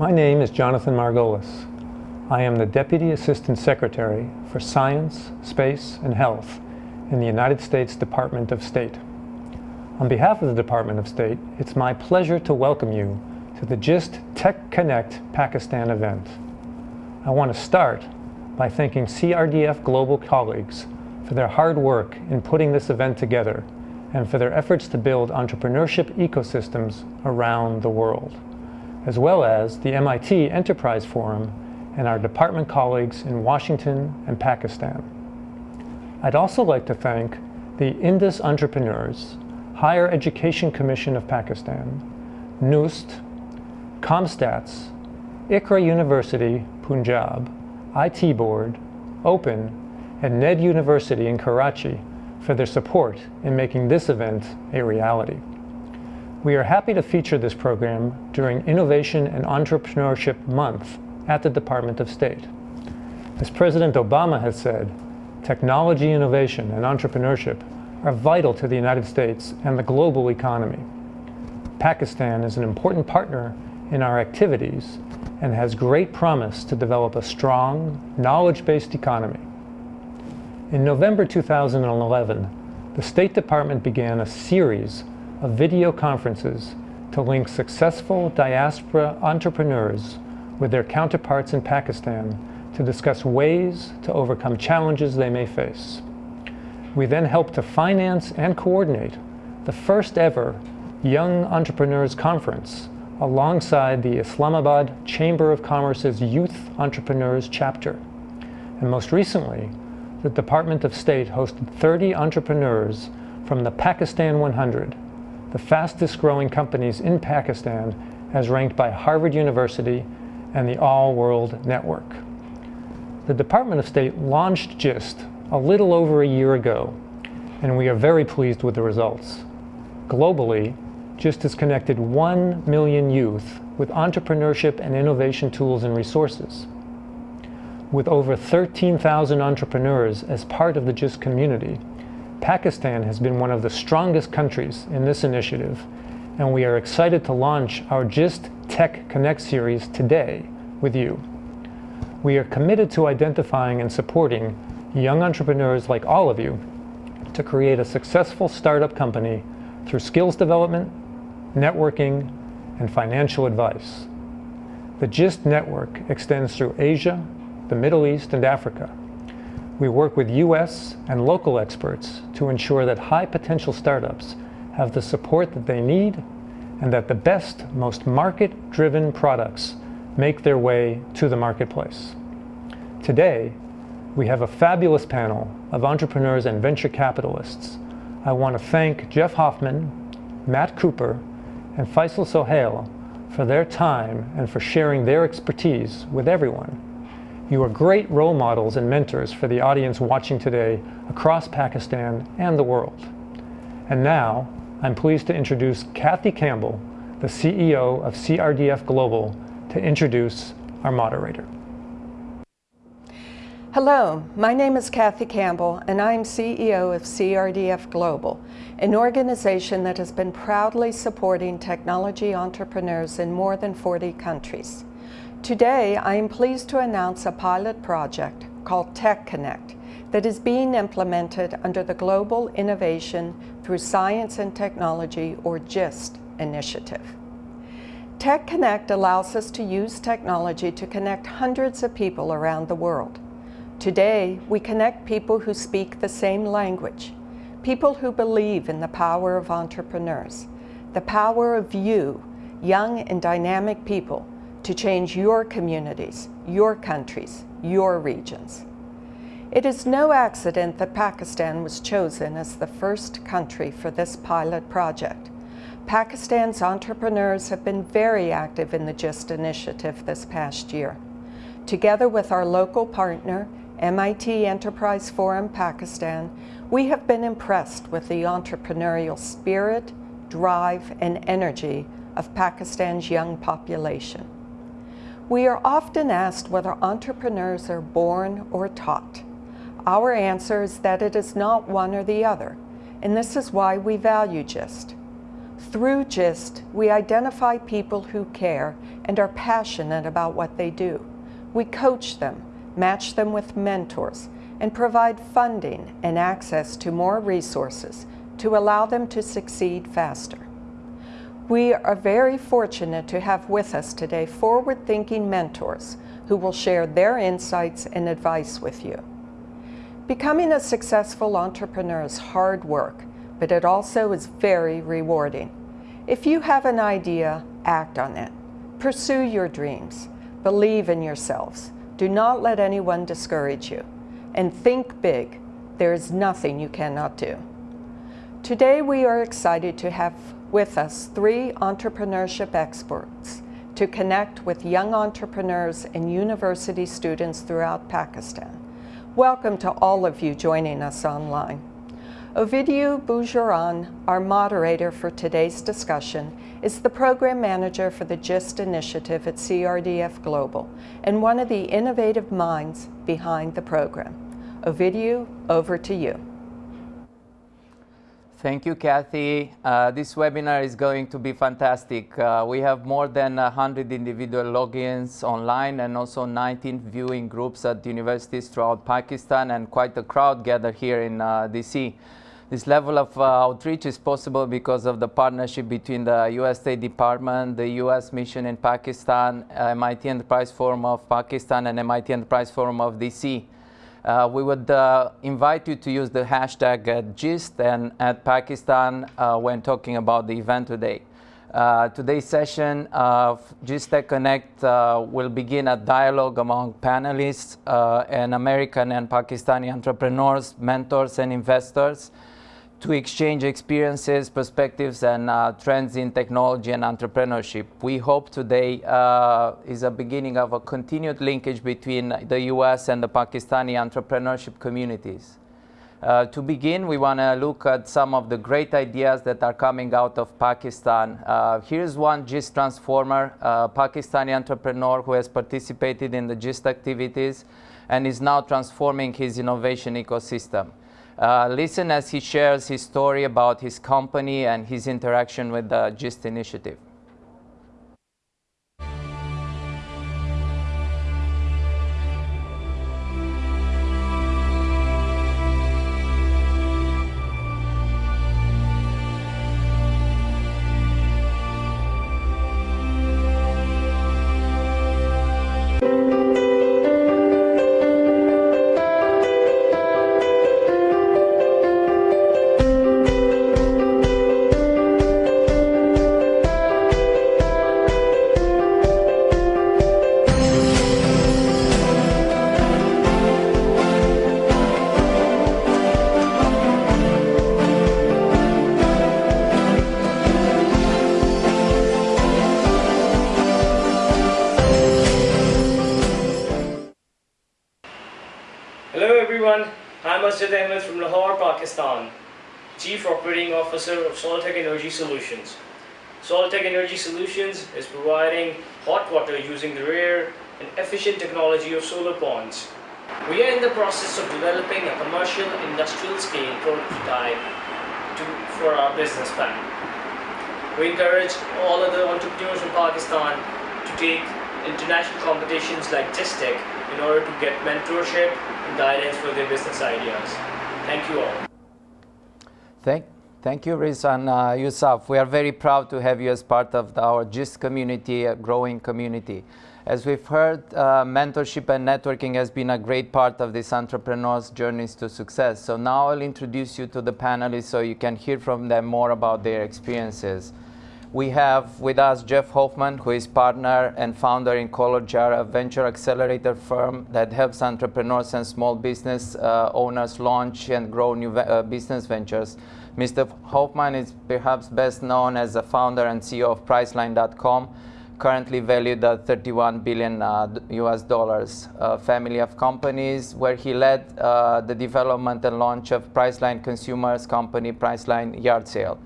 My name is Jonathan Margolis. I am the Deputy Assistant Secretary for Science, Space, and Health in the United States Department of State. On behalf of the Department of State, it's my pleasure to welcome you to the GIST Tech Connect Pakistan event. I want to start by thanking CRDF Global colleagues for their hard work in putting this event together and for their efforts to build entrepreneurship ecosystems around the world as well as the MIT Enterprise Forum and our department colleagues in Washington and Pakistan. I'd also like to thank the Indus Entrepreneurs, Higher Education Commission of Pakistan, NUST, COMSATS, Iqra University, Punjab, IT Board, Open, and NED University in Karachi for their support in making this event a reality. We are happy to feature this program during Innovation and Entrepreneurship Month at the Department of State. As President Obama has said, technology innovation and entrepreneurship are vital to the United States and the global economy. Pakistan is an important partner in our activities and has great promise to develop a strong, knowledge-based economy. In November 2011, the State Department began a series of video conferences to link successful diaspora entrepreneurs with their counterparts in Pakistan to discuss ways to overcome challenges they may face. We then helped to finance and coordinate the first ever Young Entrepreneurs Conference alongside the Islamabad Chamber of Commerce's Youth Entrepreneurs Chapter. And most recently, the Department of State hosted 30 entrepreneurs from the Pakistan 100 the fastest growing companies in Pakistan as ranked by Harvard University and the All World Network. The Department of State launched GIST a little over a year ago, and we are very pleased with the results. Globally, GIST has connected 1 million youth with entrepreneurship and innovation tools and resources. With over 13,000 entrepreneurs as part of the GIST community, Pakistan has been one of the strongest countries in this initiative, and we are excited to launch our GIST Tech Connect series today with you. We are committed to identifying and supporting young entrepreneurs like all of you to create a successful startup company through skills development, networking, and financial advice. The GIST network extends through Asia, the Middle East, and Africa, we work with U.S. and local experts to ensure that high potential startups have the support that they need and that the best, most market-driven products make their way to the marketplace. Today, we have a fabulous panel of entrepreneurs and venture capitalists. I want to thank Jeff Hoffman, Matt Cooper, and Faisal Sohail for their time and for sharing their expertise with everyone. You are great role models and mentors for the audience watching today across Pakistan and the world. And now, I'm pleased to introduce Kathy Campbell, the CEO of CRDF Global, to introduce our moderator. Hello, my name is Kathy Campbell and I'm CEO of CRDF Global, an organization that has been proudly supporting technology entrepreneurs in more than 40 countries. Today, I am pleased to announce a pilot project called Tech Connect that is being implemented under the Global Innovation through Science and Technology, or GIST, initiative. Tech Connect allows us to use technology to connect hundreds of people around the world. Today, we connect people who speak the same language, people who believe in the power of entrepreneurs, the power of you, young and dynamic people to change your communities, your countries, your regions. It is no accident that Pakistan was chosen as the first country for this pilot project. Pakistan's entrepreneurs have been very active in the GIST initiative this past year. Together with our local partner, MIT Enterprise Forum Pakistan, we have been impressed with the entrepreneurial spirit, drive, and energy of Pakistan's young population. We are often asked whether entrepreneurs are born or taught. Our answer is that it is not one or the other, and this is why we value GIST. Through GIST, we identify people who care and are passionate about what they do. We coach them, match them with mentors, and provide funding and access to more resources to allow them to succeed faster. We are very fortunate to have with us today forward-thinking mentors who will share their insights and advice with you. Becoming a successful entrepreneur is hard work, but it also is very rewarding. If you have an idea, act on it. Pursue your dreams. Believe in yourselves. Do not let anyone discourage you. And think big. There is nothing you cannot do. Today we are excited to have with us three entrepreneurship experts to connect with young entrepreneurs and university students throughout Pakistan. Welcome to all of you joining us online. Ovidiu Boujaran, our moderator for today's discussion, is the program manager for the GIST initiative at CRDF Global and one of the innovative minds behind the program. Ovidiu, over to you. Thank you, Kathy. Uh, this webinar is going to be fantastic. Uh, we have more than 100 individual logins online and also 19 viewing groups at universities throughout Pakistan and quite a crowd gathered here in uh, DC. This level of uh, outreach is possible because of the partnership between the U.S. State Department, the U.S. Mission in Pakistan, MIT Enterprise Forum of Pakistan, and MIT Enterprise Forum of DC. Uh, we would uh, invite you to use the hashtag at GIST and at Pakistan uh, when talking about the event today. Uh, today's session of GIST Tech Connect uh, will begin a dialogue among panelists uh, and American and Pakistani entrepreneurs, mentors, and investors to exchange experiences, perspectives, and uh, trends in technology and entrepreneurship. We hope today uh, is a beginning of a continued linkage between the US and the Pakistani entrepreneurship communities. Uh, to begin, we want to look at some of the great ideas that are coming out of Pakistan. Uh, here's one GIST transformer, a Pakistani entrepreneur who has participated in the GIST activities and is now transforming his innovation ecosystem. Uh, listen as he shares his story about his company and his interaction with the GIST initiative. Solutions. Soltech Energy Solutions is providing hot water using the rare and efficient technology of solar ponds. We are in the process of developing a commercial industrial scale prototype to, for our business plan. We encourage all other entrepreneurs in Pakistan to take international competitions like GISTEC in order to get mentorship and guidance for their business ideas. Thank you all. Thank Thank you, Riz and uh, Yusuf. We are very proud to have you as part of the, our GIST community, a growing community. As we've heard, uh, mentorship and networking has been a great part of this entrepreneur's journeys to success. So now I'll introduce you to the panelists so you can hear from them more about their experiences. We have with us Jeff Hoffman, who is partner and founder in ColorJar, a venture accelerator firm that helps entrepreneurs and small business uh, owners launch and grow new uh, business ventures. Mr. Hoffman is perhaps best known as the founder and CEO of Priceline.com, currently valued at 31 billion uh, US dollars. A family of companies where he led uh, the development and launch of Priceline Consumers Company Priceline Yard Sale.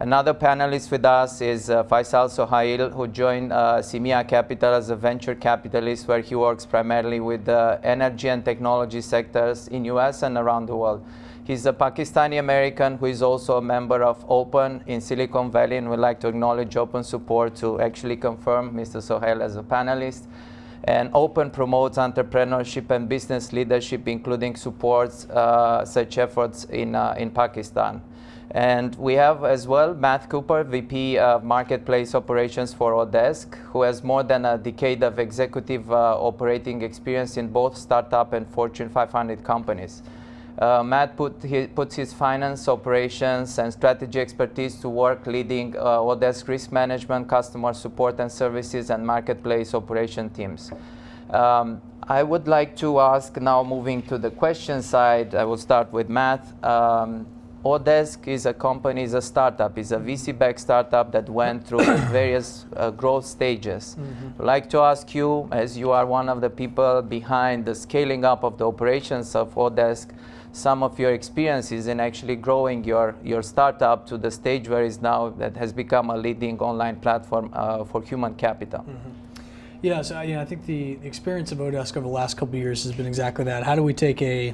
Another panelist with us is uh, Faisal Sohail, who joined uh, CMEA Capital as a venture capitalist, where he works primarily with the energy and technology sectors in US and around the world. He's a Pakistani American who is also a member of Open in Silicon Valley, and we'd like to acknowledge Open support to actually confirm Mr. Sohail as a panelist. And Open promotes entrepreneurship and business leadership, including supports uh, such efforts in, uh, in Pakistan. And we have as well Matt Cooper, VP of Marketplace Operations for oDesk, who has more than a decade of executive uh, operating experience in both startup and Fortune 500 companies. Uh, Matt put his, puts his finance, operations, and strategy expertise to work leading uh, oDesk risk management, customer support and services, and marketplace operation teams. Um, I would like to ask now, moving to the question side, I will start with Matt. Um, oDesk is a company, is a startup, is a VC-backed startup that went through various uh, growth stages. Mm-hmm. I'd like to ask you, as you are one of the people behind the scaling up of the operations of oDesk, some of your experiences in actually growing your, your startup to the stage where it's now that has become a leading online platform uh, for human capital. Mm-hmm. Yeah, so know, I think the experience of oDesk over the last couple of years has been exactly that. How do we take a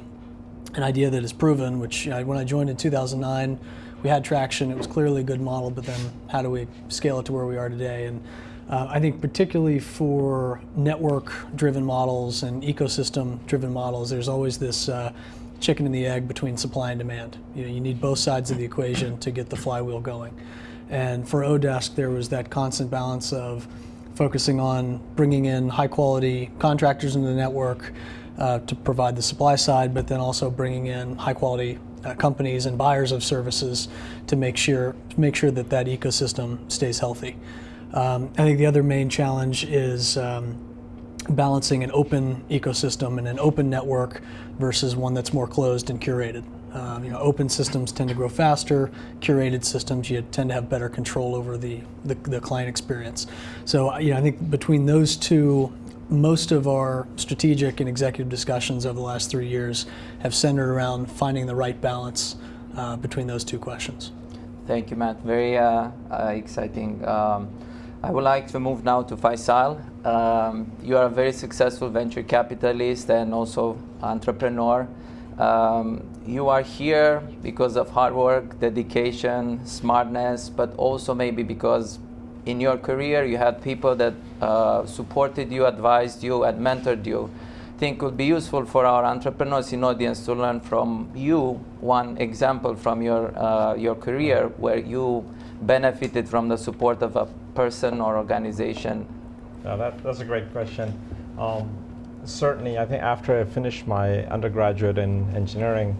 an idea that is proven, which you know, when I joined in 2009, we had traction, it was clearly a good model, but then how do we scale it to where we are today? And uh, I think particularly for network-driven models and ecosystem-driven models, there's always this uh, chicken and the egg between supply and demand. You know, you need both sides of the equation to get the flywheel going. And for oDesk, there was that constant balance of focusing on bringing in high quality contractors into the network uh, to provide the supply side, but then also bringing in high quality uh, companies and buyers of services to make sure make sure that that ecosystem stays healthy. Um, I think the other main challenge is um, balancing an open ecosystem and an open network versus one that's more closed and curated. Um, you know, open systems tend to grow faster. Curated systems, you tend to have better control over the, the, the client experience. So, you know, I think between those two, most of our strategic and executive discussions over the last three years have centered around finding the right balance uh, between those two questions. Thank you, Matt. Very uh, uh, exciting. Um, I would like to move now to Faisal. Um, you are a very successful venture capitalist and also entrepreneur. Um, you are here because of hard work, dedication, smartness, but also maybe because in your career you had people that uh, supported you, advised you, and mentored you. I think would be useful for our entrepreneurs in audience to learn from you one example from your uh, your career where you benefited from the support of a person or organization? That, that's a great question. Um, certainly, I think after I finished my undergraduate in engineering,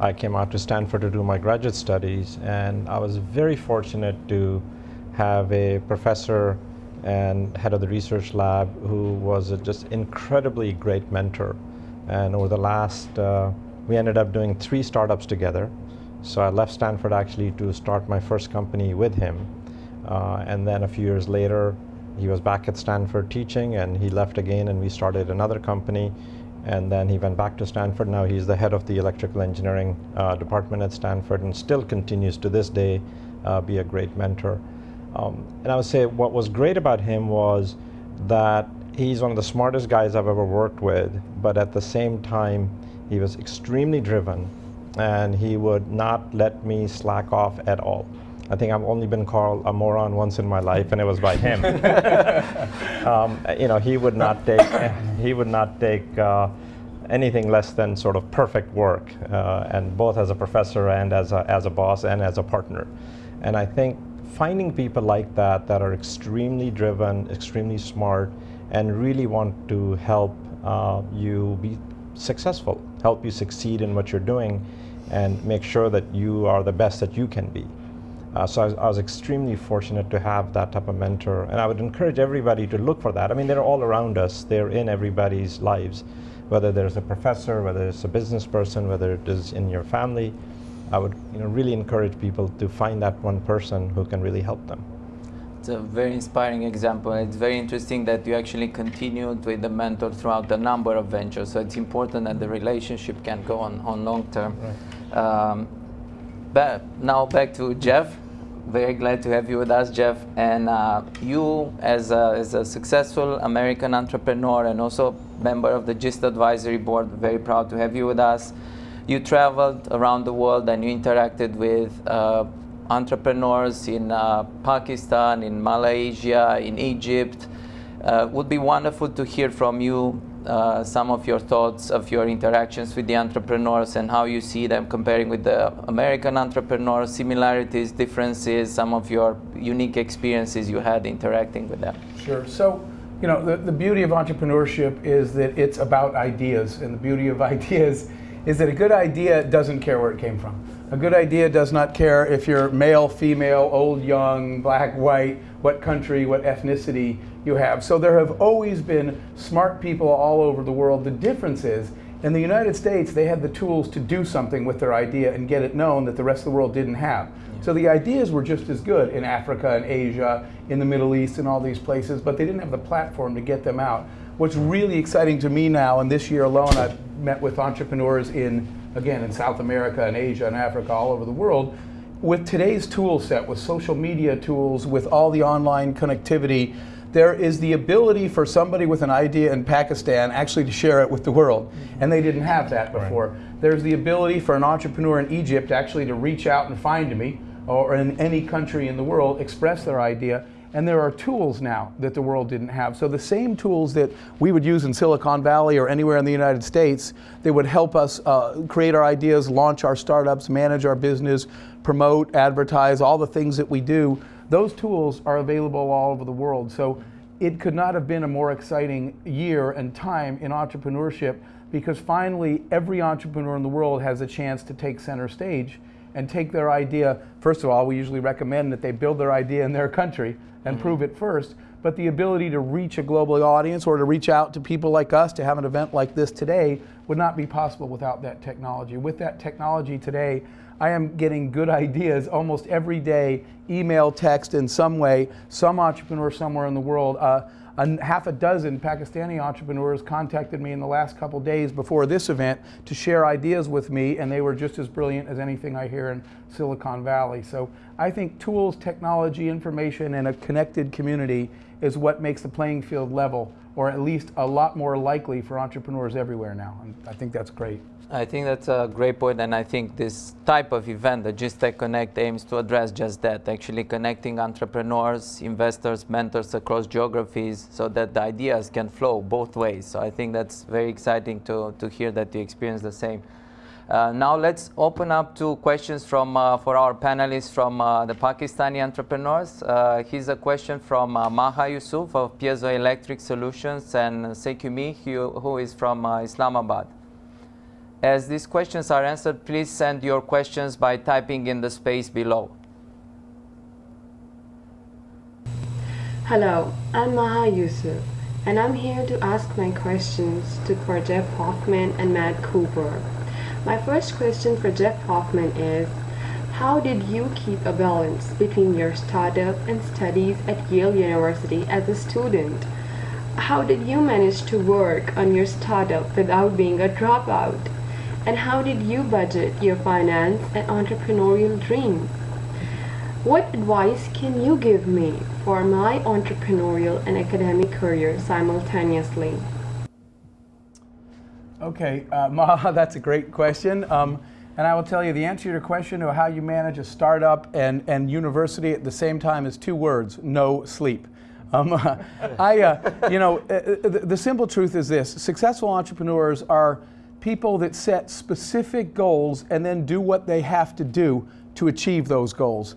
I came out to Stanford to do my graduate studies, and I was very fortunate to have a professor and head of the research lab who was a just incredibly great mentor. And over the last, uh, we ended up doing three startups together. So I left Stanford actually to start my first company with him. Uh, and then a few years later, he was back at Stanford teaching and he left again and we started another company. And then he went back to Stanford. Now he's the head of the electrical engineering uh, department at Stanford and still continues to this day uh, be a great mentor. Um, and I would say what was great about him was that he's one of the smartest guys I've ever worked with, but at the same time, he was extremely driven and he would not let me slack off at all. I think I've only been called a moron once in my life, and it was by him. um, you know, he would not take he would not take uh, anything less than sort of perfect work, uh, and both as a professor and as a, as a boss and as a partner. And I think finding people like that that are extremely driven, extremely smart, and really want to help uh, you be successful, help you succeed in what you're doing, and make sure that you are the best that you can be. Uh, so I was, I was, extremely fortunate to have that type of mentor, and I would encourage everybody to look for that. I mean, they're all around us; they're in everybody's lives, whether there's a professor, whether it's a business person, whether it is in your family. I would, you know, really encourage people to find that one person who can really help them. It's a very inspiring example. It's very interesting that you actually continued with the mentor throughout a number of ventures. So it's important that the relationship can go on, on long term. Right. Um, but now back to Jeff. Very glad to have you with us, Jeff. And uh, you, as a, as a successful American entrepreneur and also member of the GIST Advisory Board, very proud to have you with us. You traveled around the world and you interacted with uh, entrepreneurs in uh, Pakistan, in Malaysia, in Egypt. Uh, would be wonderful to hear from you uh, some of your thoughts of your interactions with the entrepreneurs and how you see them comparing with the American entrepreneurs, similarities, differences, some of your unique experiences you had interacting with them. Sure. So, you know, the, the beauty of entrepreneurship is that it's about ideas, and the beauty of ideas is that a good idea doesn't care where it came from. A good idea does not care if you're male, female, old, young, black, white, what country, what ethnicity you have. So there have always been smart people all over the world. The difference is, in the United States, they had the tools to do something with their idea and get it known that the rest of the world didn't have. So the ideas were just as good in Africa and Asia, in the Middle East, and all these places, but they didn't have the platform to get them out. What's really exciting to me now, and this year alone, I've met with entrepreneurs in, again, in South America and Asia and Africa, all over the world. With today's tool set, with social media tools, with all the online connectivity, there is the ability for somebody with an idea in Pakistan actually to share it with the world. Mm-hmm. And they didn't have that before. Right. There's the ability for an entrepreneur in Egypt actually to reach out and find me, or in any country in the world, express their idea. And there are tools now that the world didn't have. So the same tools that we would use in Silicon Valley or anywhere in the United States that would help us uh, create our ideas, launch our startups, manage our business, promote, advertise, all the things that we do those tools are available all over the world. So it could not have been a more exciting year and time in entrepreneurship because finally every entrepreneur in the world has a chance to take center stage and take their idea. First of all, we usually recommend that they build their idea in their country and mm -hmm. prove it first. But the ability to reach a global audience or to reach out to people like us to have an event like this today would not be possible without that technology. With that technology today, I am getting good ideas almost every day, email, text, in some way. Some entrepreneur somewhere in the world, uh, a half a dozen Pakistani entrepreneurs contacted me in the last couple days before this event to share ideas with me, and they were just as brilliant as anything I hear in Silicon Valley. So I think tools, technology, information, and a connected community is what makes the playing field level, or at least a lot more likely for entrepreneurs everywhere now. And I think that's great. I think that's a great point, and I think this type of event, the GIST Tech Connect, aims to address just that, actually connecting entrepreneurs, investors, mentors across geographies so that the ideas can flow both ways. So I think that's very exciting to, to hear that you experience the same. Uh, now let's open up to questions from uh, for our panelists from uh, the Pakistani entrepreneurs. Uh, here's a question from uh, Maha Yusuf of Piezoelectric Solutions and Sekumi, who, who is from uh, Islamabad. As these questions are answered, please send your questions by typing in the space below. Hello, I'm Maha Yusuf, and I'm here to ask my questions to for Jeff Hoffman and Matt Cooper. My first question for Jeff Hoffman is, how did you keep a balance between your startup and studies at Yale University as a student? How did you manage to work on your startup without being a dropout? And how did you budget your finance and entrepreneurial dreams? What advice can you give me for my entrepreneurial and academic career simultaneously? Okay, uh, Maha, that's a great question. Um, and I will tell you the answer to your question of how you manage a startup and, and university at the same time is two words, no sleep. Um, I, uh, you know, uh, uh, the, the simple truth is this, successful entrepreneurs are people that set specific goals and then do what they have to do to achieve those goals.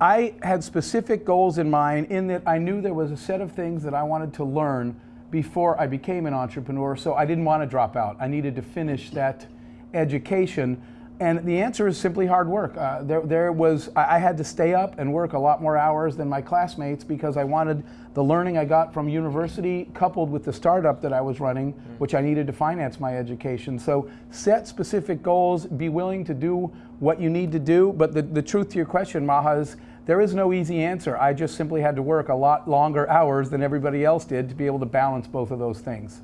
I had specific goals in mind in that I knew there was a set of things that I wanted to learn before I became an entrepreneur, so I didn't want to drop out. I needed to finish that education and the answer is simply hard work. Uh, there, there was, I had to stay up and work a lot more hours than my classmates because I wanted the learning I got from university coupled with the startup that I was running, mm. which I needed to finance my education. So set specific goals, be willing to do what you need to do. But the, the truth to your question, Maha, is there is no easy answer. I just simply had to work a lot longer hours than everybody else did to be able to balance both of those things.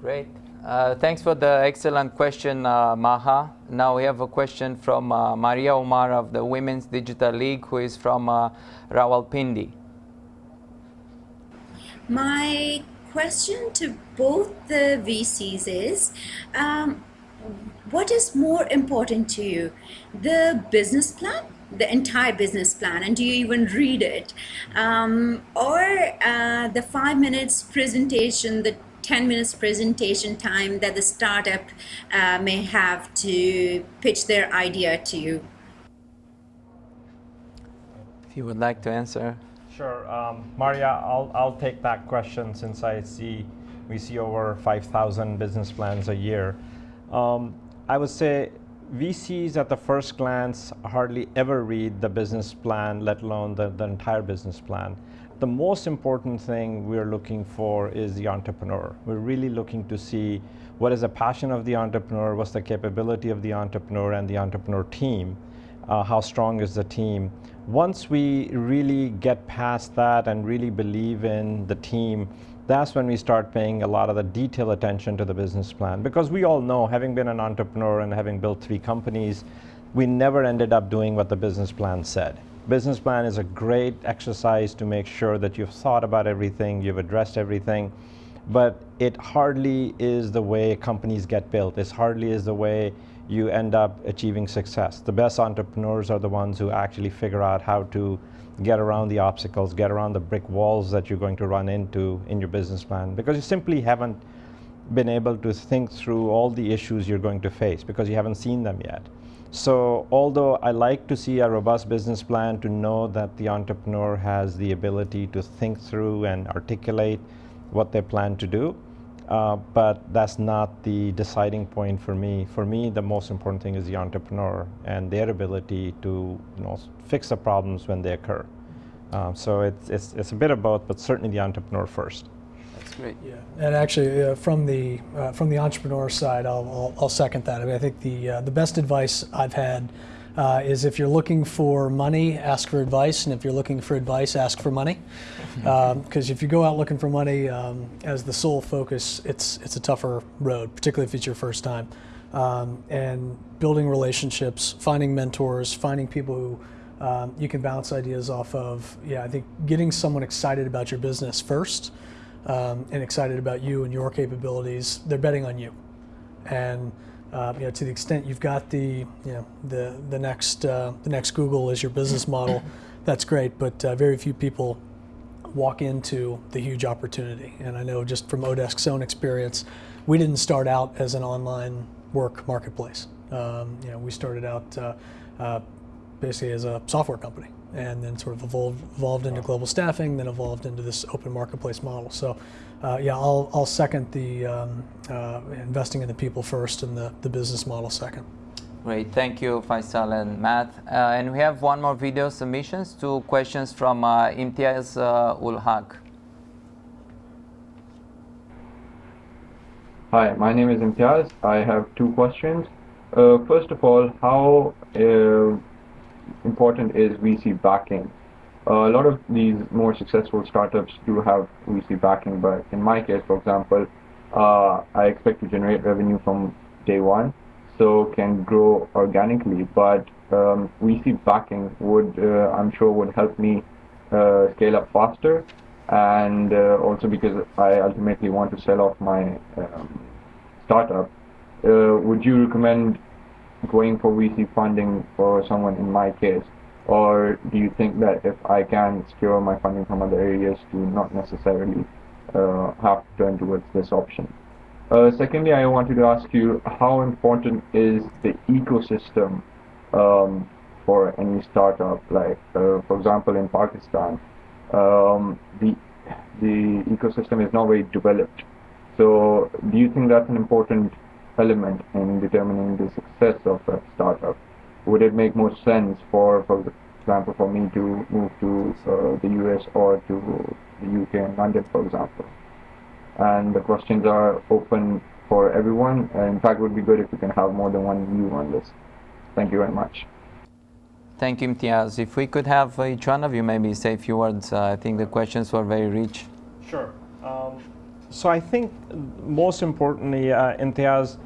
Great. Uh, thanks for the excellent question, uh, Maha. Now we have a question from uh, Maria Omar of the Women's Digital League, who is from uh, Rawalpindi. My question to both the VCs is, um, what is more important to you, the business plan, the entire business plan, and do you even read it, um, or uh, the five minutes presentation, the 10 minutes presentation time that the startup uh, may have to pitch their idea to you? If you would like to answer. Sure. Um, Maria, I'll, I'll take that question since I see we see over 5,000 business plans a year. Um, I would say VCs at the first glance hardly ever read the business plan, let alone the, the entire business plan. The most important thing we're looking for is the entrepreneur. We're really looking to see what is the passion of the entrepreneur, what's the capability of the entrepreneur and the entrepreneur team, uh, how strong is the team. Once we really get past that and really believe in the team, that's when we start paying a lot of the detailed attention to the business plan. Because we all know, having been an entrepreneur and having built three companies, we never ended up doing what the business plan said. Business plan is a great exercise to make sure that you've thought about everything, you've addressed everything, but it hardly is the way companies get built. It hardly is the way you end up achieving success. The best entrepreneurs are the ones who actually figure out how to get around the obstacles, get around the brick walls that you're going to run into in your business plan because you simply haven't been able to think through all the issues you're going to face because you haven't seen them yet. So although I like to see a robust business plan to know that the entrepreneur has the ability to think through and articulate what they plan to do, uh, but that's not the deciding point for me. For me, the most important thing is the entrepreneur and their ability to you know, fix the problems when they occur. Um, so it's, it's, it's a bit of both, but certainly the entrepreneur first. Great. Yeah, and actually, uh, from the uh, from the entrepreneur side, I'll, I'll, I'll, second that. I mean, I think the uh, the best advice I've had uh, is if you're looking for money, ask for advice, and if you're looking for advice, ask for money. Because um, if you go out looking for money um, as the sole focus, it's it's a tougher road, particularly if it's your first time. Um, and building relationships, finding mentors, finding people who um, you can bounce ideas off of. Yeah, I think getting someone excited about your business first um, and excited about you and your capabilities, they're betting on you. And uh, you know, to the extent you've got the, you know, the, the, next, uh, the next Google as your business model, that's great, but uh, very few people walk into the huge opportunity. And I know just from oDesk's own experience, we didn't start out as an online work marketplace. Um, you know, we started out uh, uh, basically as a software company and then sort of evolved, evolved into global staffing, then evolved into this open marketplace model. So uh, yeah, I'll, I'll second the um, uh, investing in the people first and the, the business model second. Great, thank you Faisal and Matt. Uh, and we have one more video submissions, two questions from uh, Imtiaz uh, Ul Haq. Hi, my name is Imtiaz. I have two questions. Uh, first of all, how uh, important is VC backing? Uh, a lot of these more successful startups do have VC backing, but in my case, for example, uh, I expect to generate revenue from day one, so can grow organically. But um, VC backing would, uh, I'm sure, would help me uh, scale up faster, and uh, also because I ultimately want to sell off my um, startup. Uh, would you recommend going for VC funding for someone in my case? Or do you think that if I can secure my funding from other areas to not necessarily uh, have to turn towards this option? Uh, secondly, I wanted to ask you how important is the ecosystem um, for any startup? Like, uh, for example, in Pakistan, um, the the ecosystem is not very developed. So, do you think that's an important element in determining the success of a startup? would it make more sense for, for example, for me to move to uh, the US or to the UK and London, for example? And the questions are open for everyone. in fact, it would be good if we can have more than one view on this. Thank you very much. Thank you, Imtiaz. If we could have each one of you maybe say a few words. Uh, I think the questions were very rich. Sure. Um, so I think most importantly, uh, Imtiaz,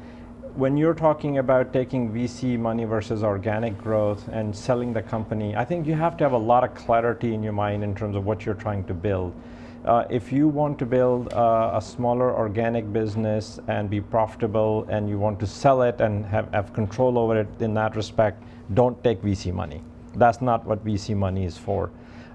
when you're talking about taking VC money versus organic growth and selling the company, I think you have to have a lot of clarity in your mind in terms of what you're trying to build. Uh, if you want to build uh, a smaller organic business and be profitable and you want to sell it and have, have control over it in that respect, don't take VC money. That's not what VC money is for.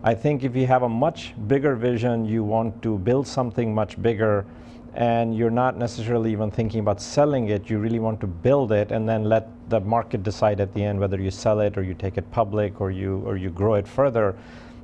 I think if you have a much bigger vision, you want to build something much bigger, and you're not necessarily even thinking about selling it, you really want to build it and then let the market decide at the end whether you sell it or you take it public or you, or you grow it further.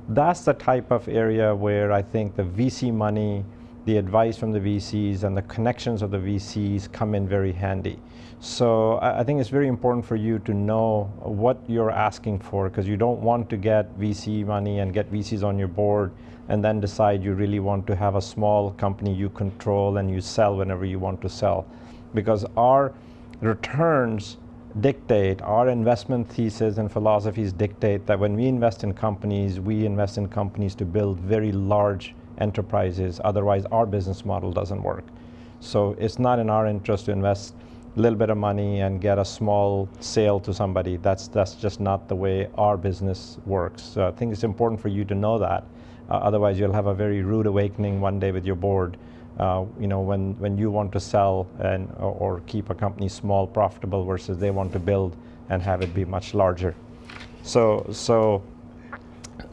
That's the type of area where I think the VC money, the advice from the VCs and the connections of the VCs come in very handy. So I, I think it's very important for you to know what you're asking for because you don't want to get VC money and get VCs on your board and then decide you really want to have a small company you control and you sell whenever you want to sell. Because our returns dictate, our investment thesis and philosophies dictate that when we invest in companies, we invest in companies to build very large enterprises. Otherwise, our business model doesn't work. So it's not in our interest to invest a little bit of money and get a small sale to somebody. That's, that's just not the way our business works. So I think it's important for you to know that. Uh, otherwise, you'll have a very rude awakening one day with your board uh, you know, when, when you want to sell and, or, or, keep a company small, profitable versus they want to build and have it be much larger. So, so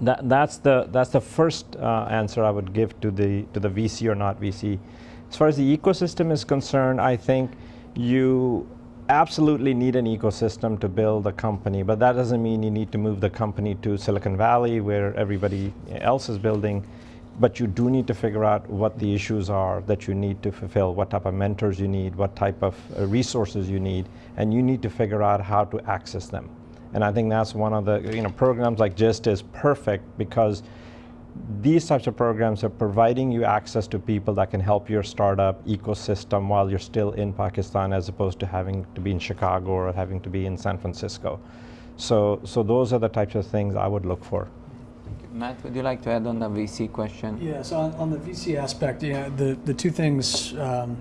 that, that's, the, that's the first uh, answer I would give to the, to the VC or not VC. As far as the ecosystem is concerned, I think you absolutely need an ecosystem to build a company, but that doesn't mean you need to move the company to Silicon Valley where everybody else is building but you do need to figure out what the issues are that you need to fulfill, what type of mentors you need, what type of uh, resources you need, and you need to figure out how to access them. And I think that's one of the, you know, programs like GIST is perfect because these types of programs are providing you access to people that can help your startup ecosystem while you're still in Pakistan as opposed to having to be in Chicago or having to be in San Francisco. So, so those are the types of things I would look for. Matt, would you like to add on the VC question? Yes, yeah, so on, on, the VC aspect, yeah, the, the two things um,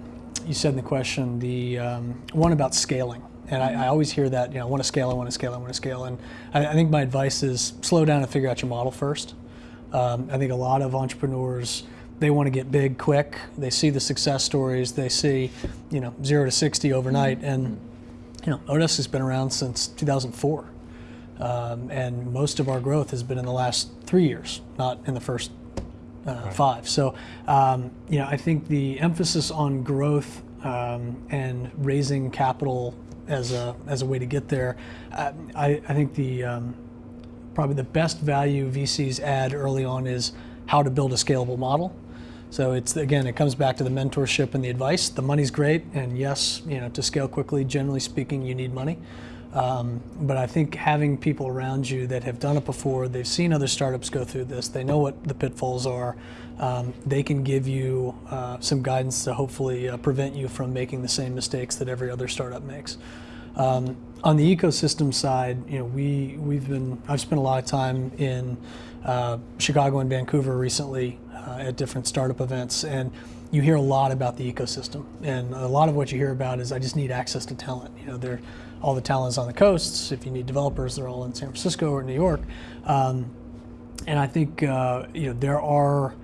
you said in the question, the um, one about scaling. And I, I, always hear that, you know, I want to scale, I want to scale, I want to scale. And I, I, think my advice is slow down and figure out your model first. Um, I think a lot of entrepreneurs, they want to get big quick. They see the success stories. They see, you know, zero to 60 overnight. And, you know, oDesk has been around since 2004. Um, and most of our growth has been in the last three years, not in the first uh, right. five. So, um, you know, I think the emphasis on growth um, and raising capital as a as a way to get there, I, I, think the um, probably the best value VCs add early on is how to build a scalable model. So it's again, it comes back to the mentorship and the advice. The money's great, and yes, you know, to scale quickly, generally speaking, you need money. Um, but I think having people around you that have done it before, they've seen other startups go through this, they know what the pitfalls are, um, they can give you uh, some guidance to hopefully uh, prevent you from making the same mistakes that every other startup makes. Um, on the ecosystem side, you know, we we've been I've spent a lot of time in uh, Chicago and Vancouver recently uh, at different startup events, and you hear a lot about the ecosystem, and a lot of what you hear about is I just need access to talent. You know, all the talents on the coasts. If you need developers, they're all in San Francisco or New York. Um, and I think uh, you know there are.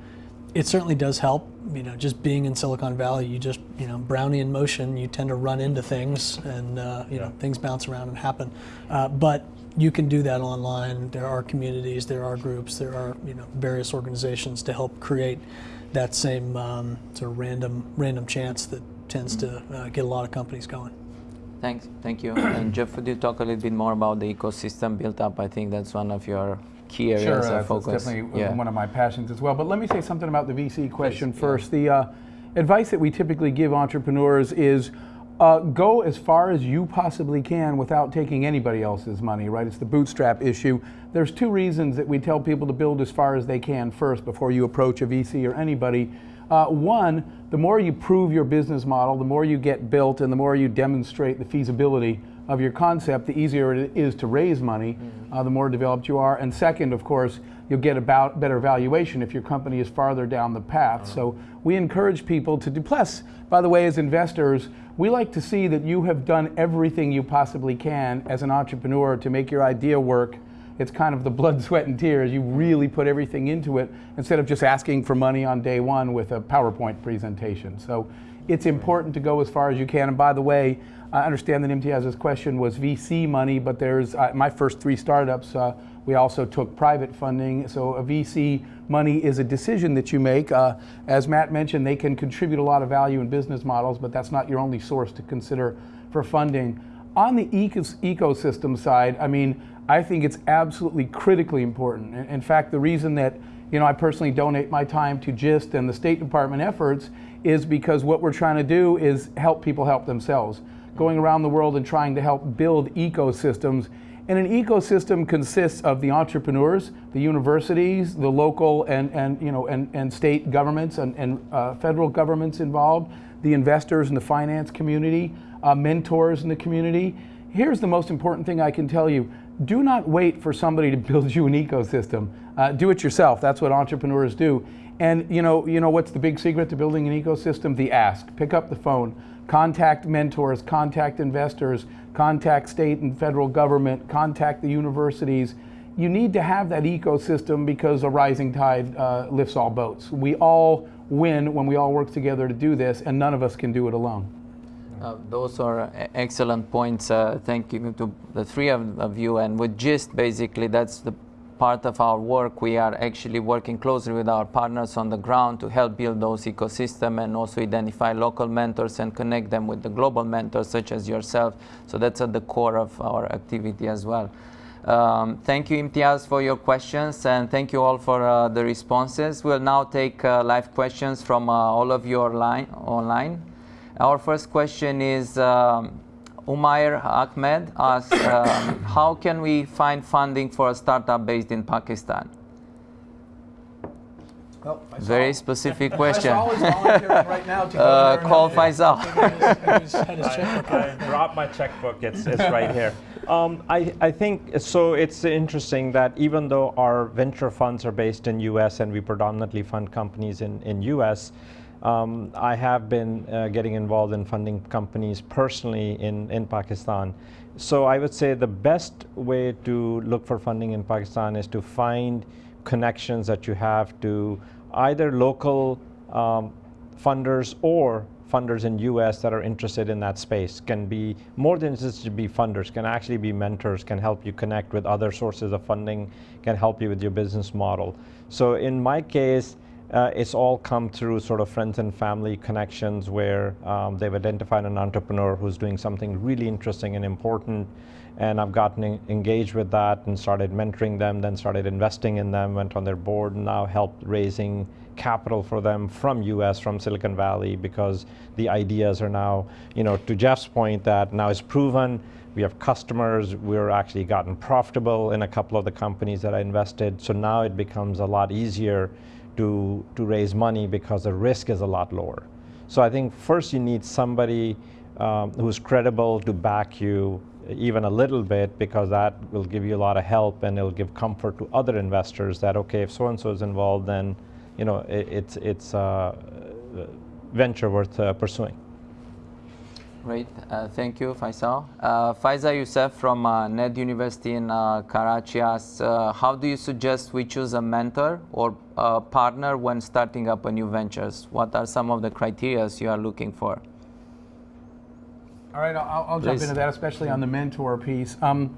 It certainly does help. You know, just being in Silicon Valley, you just you know Brownian motion. You tend to run into things, and uh, you know things bounce around and happen. Uh, but you can do that online. There are communities, there are groups, there are you know various organizations to help create that same um, sort of random random chance that tends to uh, get a lot of companies going. Thanks, thank you. and Jeff, would you talk a little bit more about the ecosystem built up? I think that's one of your key areas sure, of focus. Sure, definitely yeah. one of my passions as well. But let me say something about the VC question Please, first. Yeah. The uh, advice that we typically give entrepreneurs is uh, go as far as you possibly can without taking anybody else's money, right? It's the bootstrap issue. There's two reasons that we tell people to build as far as they can first before you approach a VC or anybody. Uh, one, the more you prove your business model, the more you get built, and the more you demonstrate the feasibility of your concept, the easier it is to raise money, mm-hmm. uh, the more developed you are. And second, of course, you'll get a better valuation if your company is farther down the path. So we encourage people to do. Plus, by the way, as investors, we like to see that you have done everything you possibly can as an entrepreneur to make your idea work it's kind of the blood, sweat, and tears. You really put everything into it instead of just asking for money on day one with a PowerPoint presentation. So it's important to go as far as you can. And by the way, I understand that Imtiaz's question was VC money, but there's uh, my first three startups. Uh, we also took private funding. So a VC money is a decision that you make. Uh, as Matt mentioned, they can contribute a lot of value in business models, but that's not your only source to consider for funding. On the ecos ecosystem side, I mean, I think it's absolutely critically important. In fact, the reason that you know I personally donate my time to GIST and the State Department efforts is because what we're trying to do is help people help themselves. Going around the world and trying to help build ecosystems. And an ecosystem consists of the entrepreneurs, the universities, the local and, and, you know, and, and state governments and, and uh, federal governments involved, the investors in the finance community, uh, mentors in the community. Here's the most important thing I can tell you do not wait for somebody to build you an ecosystem. Uh, do it yourself. That's what entrepreneurs do. And you know, you know what's the big secret to building an ecosystem? The ask. Pick up the phone, contact mentors, contact investors, contact state and federal government, contact the universities. You need to have that ecosystem because a rising tide uh, lifts all boats. We all win when we all work together to do this, and none of us can do it alone. Uh, those are excellent points. Uh, thank you to the three of, of, you. And with GIST, basically, that's the part of our work. We are actually working closely with our partners on the ground to help build those ecosystems and also identify local mentors and connect them with the global mentors, such as yourself. So that's at the core of our activity as well. Um, thank you, Imtiaz, for your questions, and thank you all for uh, the responses. We'll now take uh, live questions from uh, all of you online. Online. Our first question is um, Umair Ahmed asks, um, how can we find funding for a startup based in Pakistan? Well, Very specific question. right uh, call Faisal. I, I dropped my checkbook. It's, it's right here. Um, I, I think so. It's interesting that even though our venture funds are based in U.S. and we predominantly fund companies in in U.S. Um, I have been uh, getting involved in funding companies personally in, in Pakistan. So I would say the best way to look for funding in Pakistan is to find connections that you have to either local um, funders or funders in US that are interested in that space can be more than just to be funders can actually be mentors can help you connect with other sources of funding can help you with your business model so in my case uh, it's all come through sort of friends and family connections where um, they've identified an entrepreneur who's doing something really interesting and important. And I've gotten engaged with that and started mentoring them, then started investing in them, went on their board, and now helped raising capital for them from US, from Silicon Valley, because the ideas are now, you know, to Jeff's point, that now it's proven. We have customers. We're actually gotten profitable in a couple of the companies that I invested. So now it becomes a lot easier to, to raise money because the risk is a lot lower. So I think first you need somebody um, who's credible to back you even a little bit because that will give you a lot of help and it'll give comfort to other investors that okay if so and so is involved then you know it, it's it's a venture worth uh, pursuing. Great, uh, thank you, Faisal. Uh, Faiza Youssef from uh, NED University in uh, Karachi asks, uh, how do you suggest we choose a mentor or a partner when starting up a new ventures? What are some of the criteria you are looking for? All right, I'll, I'll jump into that, especially on the mentor piece. Um,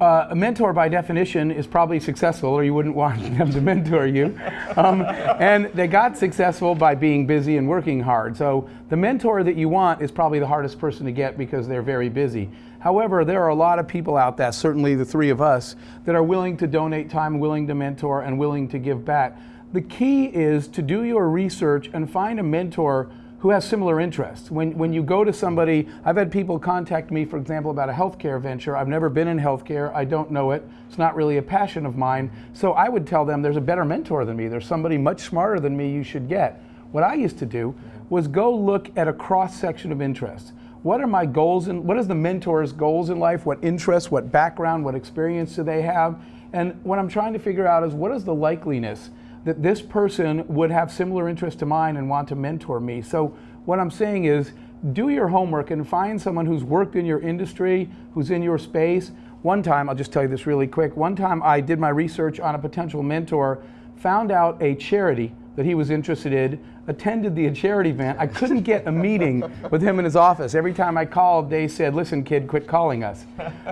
uh, a mentor, by definition, is probably successful, or you wouldn't want them to mentor you. Um, and they got successful by being busy and working hard. So the mentor that you want is probably the hardest person to get because they're very busy. However, there are a lot of people out there, certainly the three of us, that are willing to donate time, willing to mentor, and willing to give back. The key is to do your research and find a mentor who has similar interests. When, when you go to somebody, I've had people contact me, for example, about a healthcare venture. I've never been in healthcare. I don't know it. It's not really a passion of mine. So I would tell them there's a better mentor than me. There's somebody much smarter than me you should get. What I used to do was go look at a cross section of interests. What are my goals and what is the mentor's goals in life? What interests, what background, what experience do they have? And what I'm trying to figure out is what is the likeliness that this person would have similar interest to mine and want to mentor me. So what I'm saying is do your homework and find someone who's worked in your industry, who's in your space. one time, I'll just tell you this really quick. One time I did my research on a potential mentor, found out a charity that he was interested in, attended the charity event. I couldn't get a meeting with him in his office. Every time I called, they said, listen, kid, quit calling us.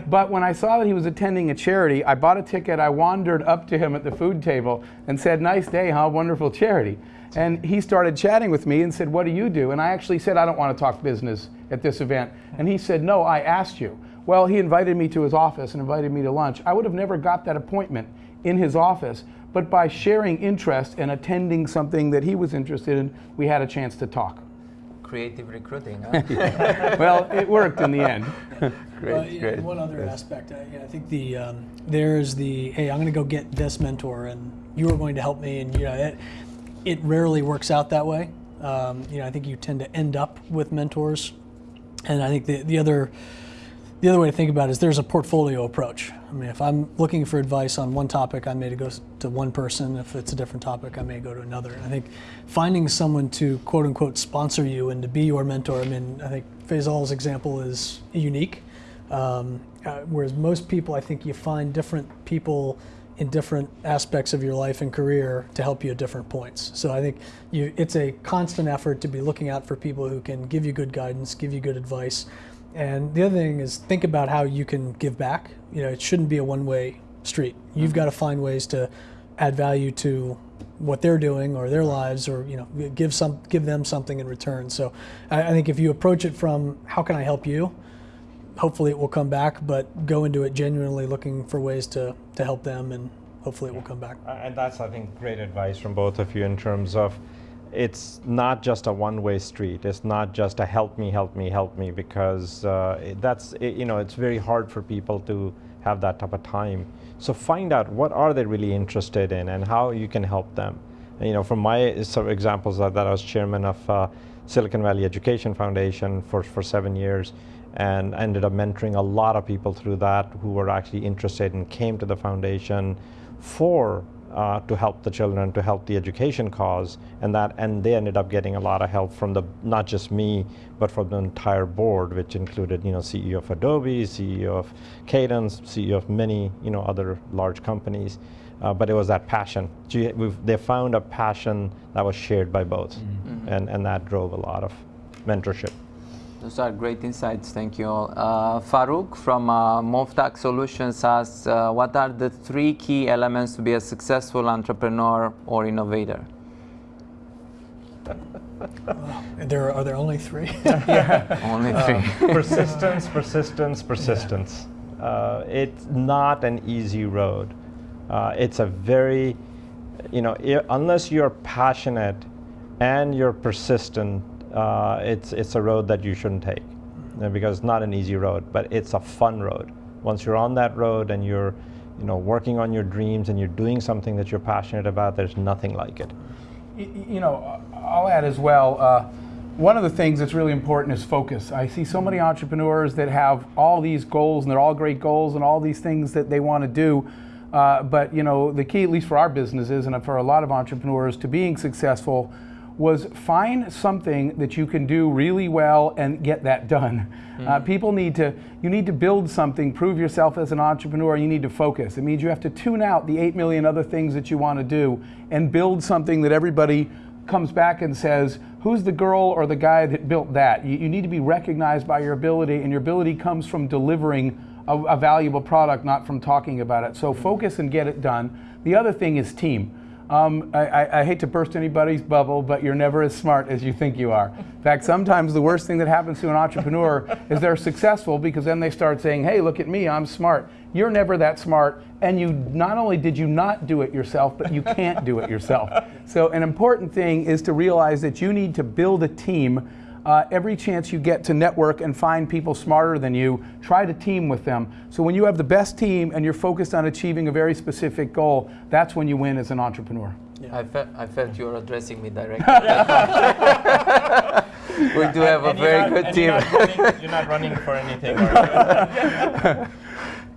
But when I saw that he was attending a charity, I bought a ticket. I wandered up to him at the food table and said, nice day, huh? Wonderful charity. And he started chatting with me and said, what do you do? And I actually said, I don't want to talk business at this event. And he said, no, I asked you. Well, he invited me to his office and invited me to lunch. I would have never got that appointment in his office but by sharing interest and attending something that he was interested in, we had a chance to talk. Creative recruiting, huh? well, it worked in the end. great, well, great. One other yes. aspect, I, I think the um, there's the hey, I'm going to go get this mentor, and you are going to help me, and you know, it, it rarely works out that way. Um, you know, I think you tend to end up with mentors, and I think the the other the other way to think about it is there's a portfolio approach. I mean, if I'm looking for advice on one topic, I may go to one person. If it's a different topic, I may go to another. I think finding someone to quote unquote sponsor you and to be your mentor. I mean, I think Faisal's example is unique. Um, uh, whereas most people, I think you find different people in different aspects of your life and career to help you at different points. So I think you, it's a constant effort to be looking out for people who can give you good guidance, give you good advice, and the other thing is think about how you can give back. You know, it shouldn't be a one-way street. You've mm-hmm. got to find ways to add value to what they're doing or their lives, or you know, give some give them something in return. So, I, I think if you approach it from how can I help you, hopefully it will come back. But go into it genuinely looking for ways to to help them, and hopefully it will come back. And that's I think great advice from both of you in terms of it's not just a one-way street. It's not just a help me, help me, help me, because uh, that's you know it's very hard for people to have that type of time. So find out what are they really interested in and how you can help them. And, you know, from my of examples that, that I was chairman of uh, Silicon Valley Education Foundation for for seven years, and ended up mentoring a lot of people through that who were actually interested and came to the foundation for uh, to help the children, to help the education cause, and that, and they ended up getting a lot of help from the not just me, but from the entire board, which included you know CEO of Adobe, CEO of Cadence, CEO of many you know other large companies. Uh, but it was that passion. they found a passion that was shared by both, mm-hmm. and, and that drove a lot of mentorship. Those are great insights. Thank you all. Uh, Farouk from uh, Movtak Solutions asks, uh, what are the three key elements to be a successful entrepreneur or innovator? there are there only three? yeah. Only uh, three. persistence, persistence, persistence. Yeah. Uh, it's not an easy road. Uh, it's a very, you know, unless you're passionate and you're persistent, uh, it's, it's a road that you shouldn't take because it's not an easy road, but it's a fun road. Once you're on that road and you're you know, working on your dreams and you're doing something that you're passionate about, there's nothing like it. You know, I'll add as well, uh, one of the things that's really important is focus. I see so many entrepreneurs that have all these goals and they're all great goals and all these things that they want to do. Uh, but you know, the key, at least for our businesses and for a lot of entrepreneurs, to being successful was find something that you can do really well and get that done. Mm-hmm. Uh, people need to, you need to build something, prove yourself as an entrepreneur, you need to focus. It means you have to tune out the 8 million other things that you want to do and build something that everybody comes back and says, who's the girl or the guy that built that? You, you need to be recognized by your ability, and your ability comes from delivering a, a valuable product, not from talking about it. So mm-hmm. focus and get it done. The other thing is team. Um, I, I, hate to burst anybody's bubble, but you're never as smart as you think you are. In fact, sometimes the worst thing that happens to an entrepreneur is they're successful because then they start saying, hey, look at me, I'm smart. You're never that smart, and you not only did you not do it yourself, but you can't do it yourself. So an important thing is to realize that you need to build a team uh, every chance you get to network and find people smarter than you, try to team with them. So when you have the best team and you're focused on achieving a very specific goal, that's when you win as an entrepreneur. Yeah. I, felt, I felt you were addressing me directly. we do have a very good team. You're not, running, you're not running for anything.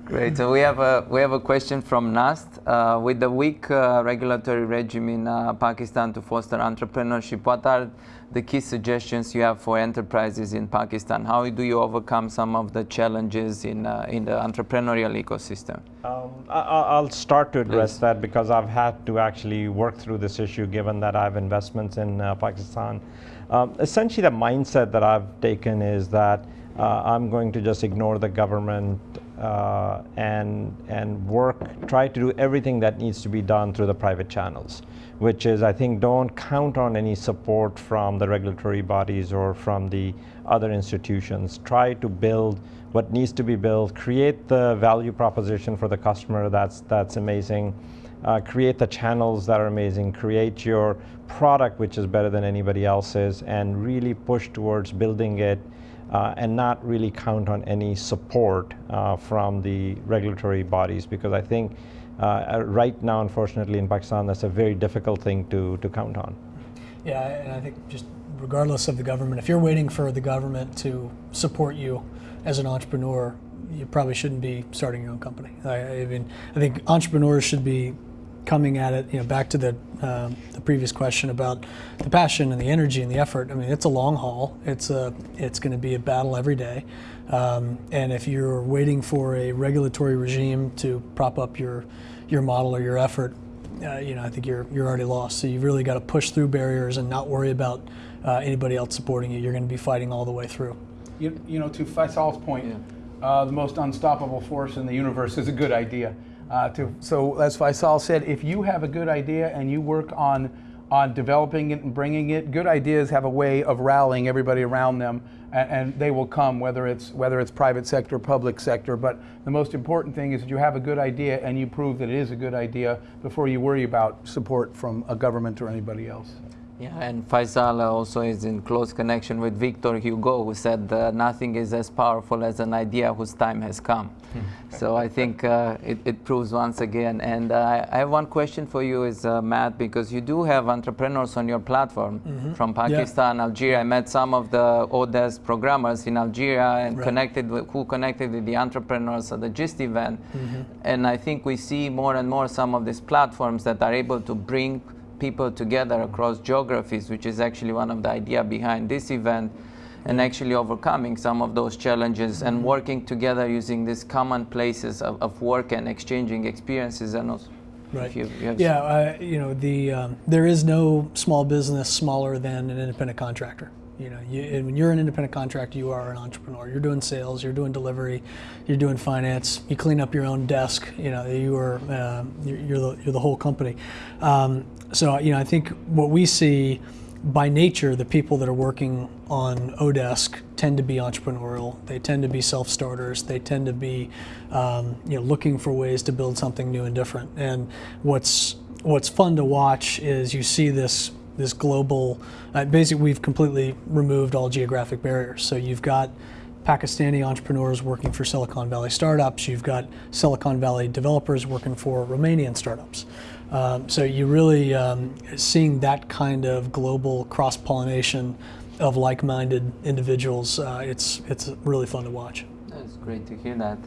Great. So we have a we have a question from Nast. Uh, with the weak uh, regulatory regime in uh, Pakistan to foster entrepreneurship, what are the key suggestions you have for enterprises in Pakistan? How do you overcome some of the challenges in uh, in the entrepreneurial ecosystem? Um, I, will start to address Please. that because I've had to actually work through this issue given that I have investments in uh, Pakistan. Um, essentially, the mindset that I've taken is that uh, I'm going to just ignore the government uh, and and work, try to do everything that needs to be done through the private channels, which is I think don't count on any support from the regulatory bodies or from the other institutions. Try to build what needs to be built, create the value proposition for the customer that's that's amazing. Uh, create the channels that are amazing, create your product which is better than anybody else's, and really push towards building it uh, and not really count on any support uh, from the regulatory bodies because I think uh, right now, unfortunately, in Pakistan, that's a very difficult thing to, to count on. Yeah, and I think just regardless of the government, if you're waiting for the government to support you as an entrepreneur, you probably shouldn't be starting your own company. I, I mean, I think entrepreneurs should be coming at it, you know, back to the, uh, the previous question about the passion and the energy and the effort. I mean, it's a long haul. It's a, it's going to be a battle every day. Um, and if you're waiting for a regulatory regime to prop up your, your model or your effort, uh, you know, I think you're you're already lost. So you've really got to push through barriers and not worry about uh, anybody else supporting you. You're going to be fighting all the way through. You, you know, to Faisal's point, yeah. uh, the most unstoppable force in the universe is a good idea. Uh, to, so as Faisal said, if you have a good idea and you work on on developing it and bringing it, good ideas have a way of rallying everybody around them, and, and, they will come whether it's whether it's private sector, public sector. But the most important thing is that you have a good idea and you prove that it is a good idea before you worry about support from a government or anybody else. Yeah, and Faisal also is in close connection with Victor Hugo, who said uh, nothing is as powerful as an idea whose time has come. Hmm. so I think uh, it, it, proves once again. And uh, I have one question for you, is uh, Matt, because you do have entrepreneurs on your platform mm -hmm. from Pakistan, yeah. Algeria. I met some of the oDesk programmers in Algeria and right. connected with, who connected with the entrepreneurs at the GIST event. Mm -hmm. And I think we see more and more some of these platforms that are able to bring people together across geographies, which is actually one of the idea behind this event, and actually overcoming some of those challenges and mm-hmm. working together using these common places of, of work and exchanging experiences and also Right. You, you yeah, uh, you know, the um, there is no small business smaller than an independent contractor. You know, you, when you're an independent contractor, you are an entrepreneur. You're doing sales, you're doing delivery, you're doing finance. You clean up your own desk. You know, you are uh, you're, you're, the you're the whole company. Um, so you know, I think what we see by nature, the people that are working on oDesk tend to be entrepreneurial. They tend to be self-starters. They tend to be, um, you know, looking for ways to build something new and different. And what's what's fun to watch is you see this this global, uh, basically we've completely removed all geographic barriers. So you've got Pakistani entrepreneurs working for Silicon Valley startups, you've got Silicon Valley developers working for Romanian startups. Um, so you're really um, seeing that kind of global cross-pollination of like-minded individuals. Uh, it's, it's really fun to watch. That's great to hear that.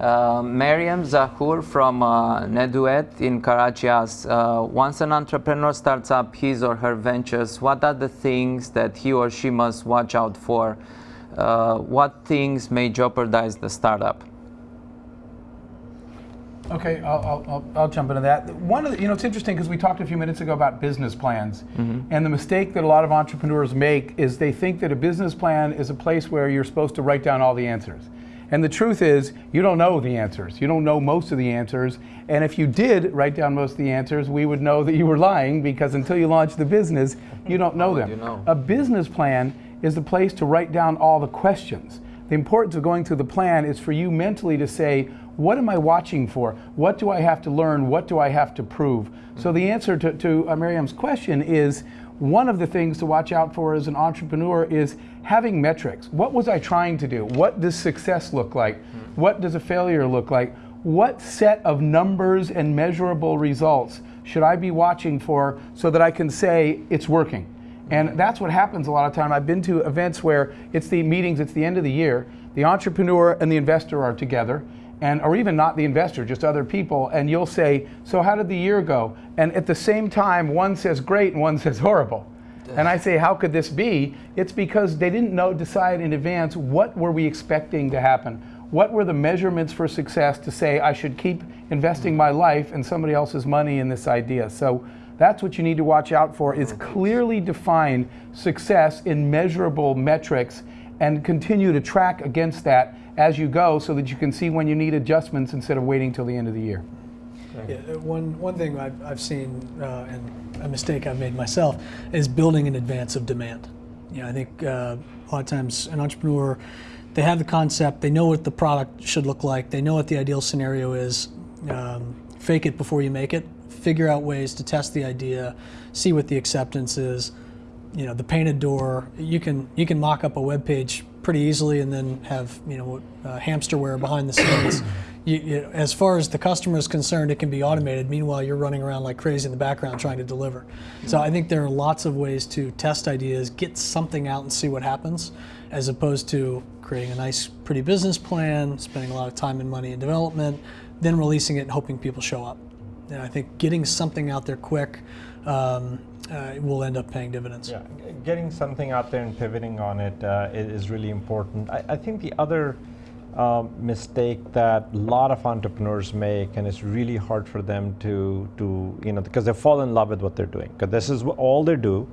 Uh, Mariam Zahur from uh, Neduet in Karachi asks, uh, once an entrepreneur starts up his or her ventures, what are the things that he or she must watch out for? Uh, what things may jeopardize the startup? Okay, I'll, I'll, I'll, jump into that. One of the, you know, it's interesting because we talked a few minutes ago about business plans. Mm -hmm. And the mistake that a lot of entrepreneurs make is they think that a business plan is a place where you're supposed to write down all the answers. And the truth is, you don't know the answers. You don't know most of the answers. And if you did write down most of the answers, we would know that you were lying because until you launch the business, you don't know them. You know? A business plan is the place to write down all the questions. The importance of going through the plan is for you mentally to say, what am I watching for? What do I have to learn? What do I have to prove? So the answer to, to uh, Miriam's question is, one of the things to watch out for as an entrepreneur is having metrics. What was I trying to do? What does success look like? Hmm. What does a failure look like? What set of numbers and measurable results should I be watching for so that I can say it's working? And that's what happens a lot of time. I've been to events where it's the meetings, it's the end of the year, the entrepreneur and the investor are together, and or even not the investor, just other people, and you'll say, "So how did the year go?" And at the same time, one says great and one says horrible. And I say, how could this be? It's because they didn't know, decide in advance what were we expecting to happen. What were the measurements for success to say I should keep investing my life and somebody else's money in this idea? So that's what you need to watch out for is clearly define success in measurable metrics and continue to track against that as you go so that you can see when you need adjustments instead of waiting till the end of the year. Yeah, uh, one, one thing I've, I've seen, uh, and a mistake I've made myself, is building in advance of demand. You know, I think uh, a lot of times an entrepreneur, they have the concept, they know what the product should look like, they know what the ideal scenario is. Um, fake it before you make it. Figure out ways to test the idea, see what the acceptance is. You know, the painted door. You can you can mock up a web page pretty easily, and then have you know uh, hamsterware behind the scenes you, you, as far as the customer is concerned, it can be automated. Meanwhile, you're running around like crazy in the background trying to deliver. So I think there are lots of ways to test ideas, get something out and see what happens, as opposed to creating a nice, pretty business plan, spending a lot of time and money in development, then releasing it and hoping people show up. And I think getting something out there quick um, uh, will end up paying dividends. Yeah, getting something out there and pivoting on it uh, is really important. I, I think the other um, mistake that a lot of entrepreneurs make, and it's really hard for them to, to you know, because they fall in love with what they're doing. Because this is all they do.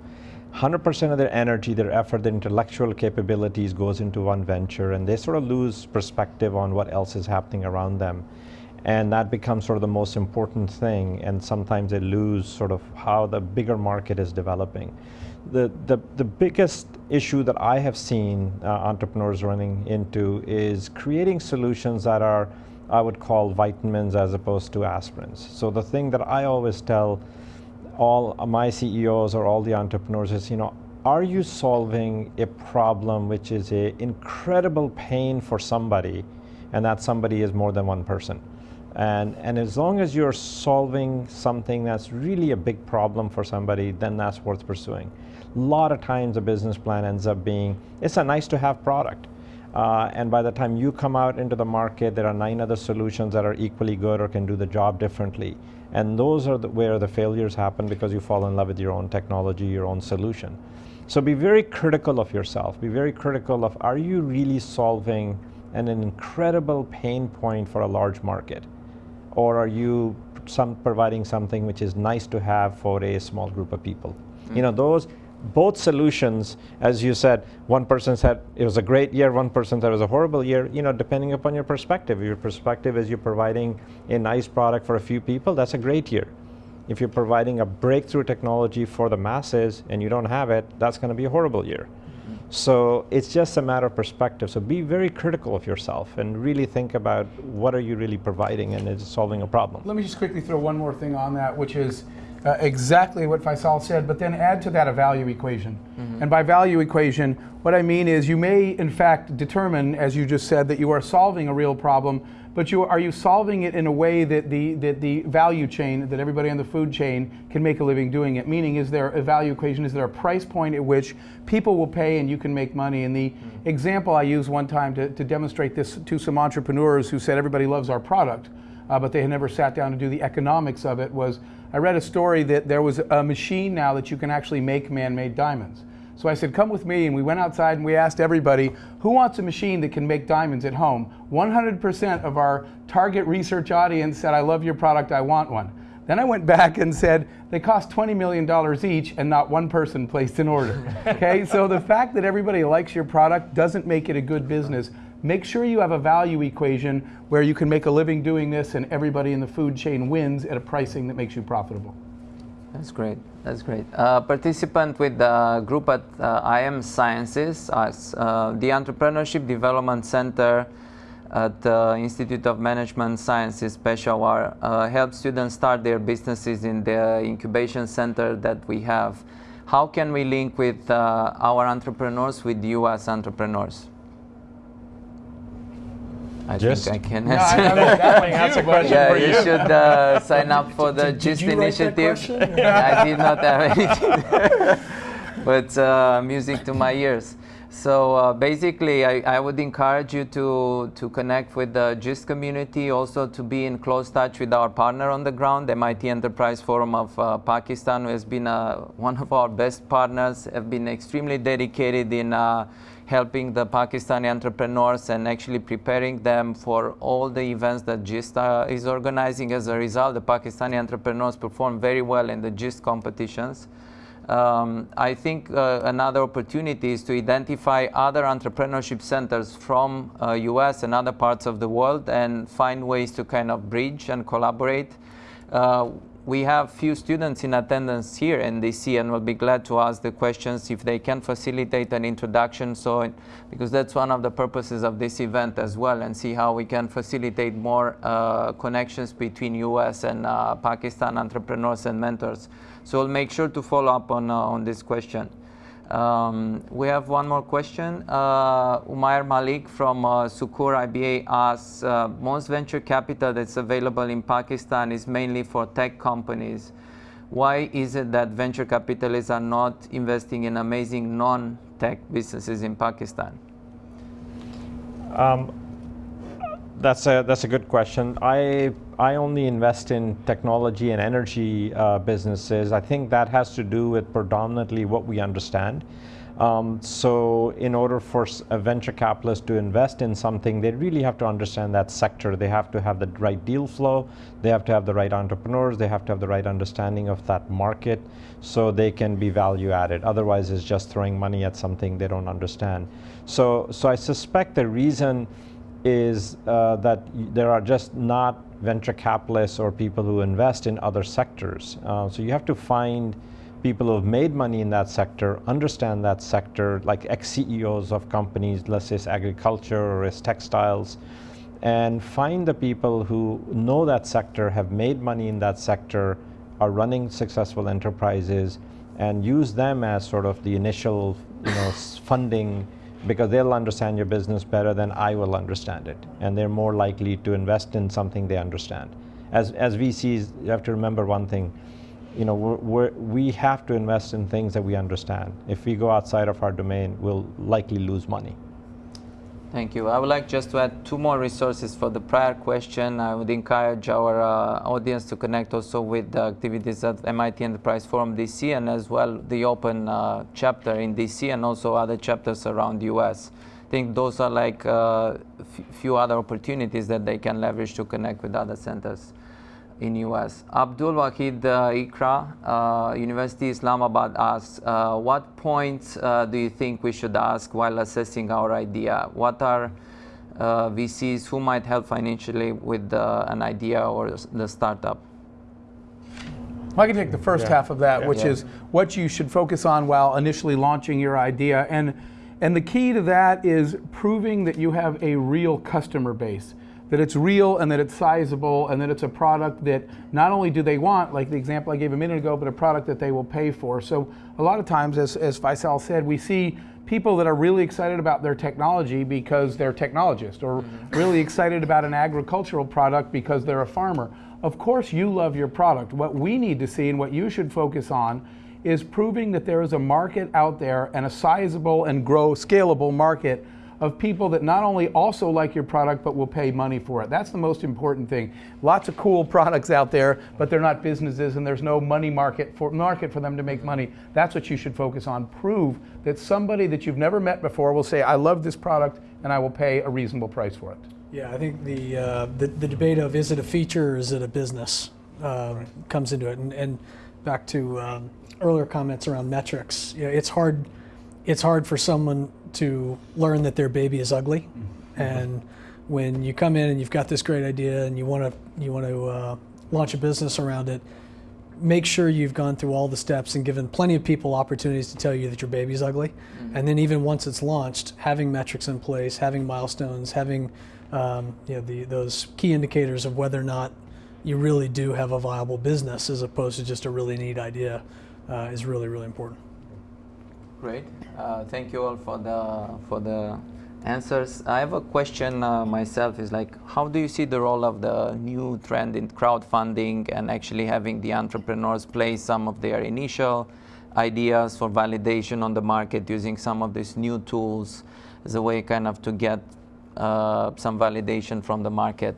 100% of their energy, their effort, their intellectual capabilities goes into one venture, and they sort of lose perspective on what else is happening around them. And that becomes sort of the most important thing, and sometimes they lose sort of how the bigger market is developing the, the, the biggest issue that I have seen uh, entrepreneurs running into is creating solutions that are, I would call vitamins as opposed to aspirins. So the thing that I always tell all my CEOs or all the entrepreneurs is, you know, are you solving a problem which is a incredible pain for somebody, and that somebody is more than one person? And, and as long as you're solving something that's really a big problem for somebody, then that's worth pursuing. A lot of times a business plan ends up being, it's a nice to have product. Uh, and by the time you come out into the market, there are nine other solutions that are equally good or can do the job differently. And those are the, where the failures happen because you fall in love with your own technology, your own solution. So be very critical of yourself. Be very critical of, are you really solving an, an incredible pain point for a large market? Or are you some providing something which is nice to have for a small group of people? Mm. You know, those both solutions, as you said, one person said it was a great year, one person said it was a horrible year, you know, depending upon your perspective. If your perspective is you're providing a nice product for a few people, that's a great year. If you're providing a breakthrough technology for the masses and you don't have it, that's going to be a horrible year. So it's just a matter of perspective. So be very critical of yourself and really think about what are you really providing and is it solving a problem. Let me just quickly throw one more thing on that, which is uh, exactly what Faisal said, but then add to that a value equation. Mm -hmm. And by value equation, what I mean is you may in fact determine, as you just said, that you are solving a real problem, but you, are you solving it in a way that the, that the value chain, that everybody on the food chain can make a living doing it? Meaning, is there a value equation? Is there a price point at which people will pay and you can make money? And the mm -hmm. example I used one time to, to demonstrate this to some entrepreneurs who said everybody loves our product, uh, but they had never sat down to do the economics of it was I read a story that there was a machine now that you can actually make man-made diamonds. So I said, come with me, and we went outside and we asked everybody, who wants a machine that can make diamonds at home? 100% of our target research audience said, I love your product, I want one. Then I went back and said, they cost $20 million each and not one person placed an order. Okay, so the fact that everybody likes your product doesn't make it a good business. Make sure you have a value equation where you can make a living doing this and everybody in the food chain wins at a pricing that makes you profitable. That's great. That's great. Uh, participant with the group at uh, IM Sciences, uh, the Entrepreneurship Development Center at the Institute of Management Sciences Peshawar uh, help students start their businesses in the incubation center that we have. How can we link with uh, our entrepreneurs with you as entrepreneurs? I Just? think I can No, answer. I, I mean, definitely that's a question yeah, for you you. should uh, sign up for the Did- did GIST you initiative. I did not have anything, but uh, music to my ears. So uh, basically, I, I, would encourage you to, to connect with the GIST community, also to be in close touch with our partner on the ground, MIT Enterprise Forum of uh, Pakistan, who has been uh, one of our best partners, have been extremely dedicated in uh, helping the Pakistani entrepreneurs and actually preparing them for all the events that GIST uh, is organizing. As a result, the Pakistani entrepreneurs perform very well in the GIST competitions. Um, I think uh, another opportunity is to identify other entrepreneurship centers from uh, US and other parts of the world and find ways to kind of bridge and collaborate. Uh, we have few students in attendance here in DC and we'll be glad to ask the questions if they can facilitate an introduction so because that's one of the purposes of this event as well and see how we can facilitate more uh, connections between US and uh, Pakistan entrepreneurs and mentors. So we'll make sure to follow up on, uh, on this question. Um, we have one more question. Uh, Umair Malik from uh, IBA asks, uh, most venture capital that's available in Pakistan is mainly for tech companies. Why is it that venture capitalists are not investing in amazing non-tech businesses in Pakistan? Um, that's a that's a good question. I I only invest in technology and energy uh, businesses. I think that has to do with predominantly what we understand. Um, so in order for a venture capitalist to invest in something, they really have to understand that sector. They have to have the right deal flow. They have to have the right entrepreneurs. They have to have the right understanding of that market so they can be value added. Otherwise, it's just throwing money at something they don't understand. So, so I suspect the reason is uh, that there are just not venture capitalists or people who invest in other sectors. Uh, so you have to find people who have made money in that sector, understand that sector, like ex-CEOs of companies, let's say it's agriculture or it's textiles, and find the people who know that sector, have made money in that sector, are running successful enterprises, and use them as sort of the initial you know, funding because they'll understand your business better than I will understand it. And they're more likely to invest in something they understand. As, as VCs, you have to remember one thing, you know, we're, we're, we have to invest in things that we understand. If we go outside of our domain, we'll likely lose money. Thank you. I would like just to add two more resources for the prior question. I would encourage our uh, audience to connect also with the activities at MIT Enterprise Forum DC and as well the open uh, chapter in DC and also other chapters around the US. I think those are like a uh, few other opportunities that they can leverage to connect with other centers in US. Abdul Wahid uh, Iqra, uh, University Islamabad asks, uh, what points uh, do you think we should ask while assessing our idea? What are uh, VCs who might help financially with an idea or the startup? I can take the first yeah. half of that, yeah. which yeah. is what you should focus on while initially launching your idea. And, and the key to that is proving that you have a real customer base that it's real and that it's sizable and that it's a product that not only do they want, like the example I gave a minute ago, but a product that they will pay for. So a lot of times, as, as Faisal said, we see people that are really excited about their technology because they're technologists or mm-hmm. really excited about an agricultural product because they're a farmer. Of course, you love your product. What we need to see and what you should focus on is proving that there is a market out there and a sizable and grow scalable market of people that not only also like your product but will pay money for it. That's the most important thing. Lots of cool products out there, but they're not businesses and there's no money market for market for them to make money. That's what you should focus on. Prove that somebody that you've never met before will say, "I love this product and I will pay a reasonable price for it." Yeah, I think the uh, the, the, debate of is it a feature or is it a business um, right. comes into it, and, and back to um, earlier comments around metrics. You know, it's hard it's hard for someone to learn that their baby is ugly. Mm-hmm. And when you come in and you've got this great idea and you want to you want to uh, launch a business around it, make sure you've gone through all the steps and given plenty of people opportunities to tell you that your baby's ugly. Mm-hmm. And then even once it's launched, having metrics in place, having milestones, having um, you know the, those key indicators of whether or not you really do have a viable business as opposed to just a really neat idea uh, is really really important. Great. Uh, thank you all for the for the answers. I have a question uh, myself. Is like, how do you see the role of the new trend in crowdfunding and actually having the entrepreneurs play some of their initial ideas for validation on the market using some of these new tools as a way kind of to get uh, some validation from the market.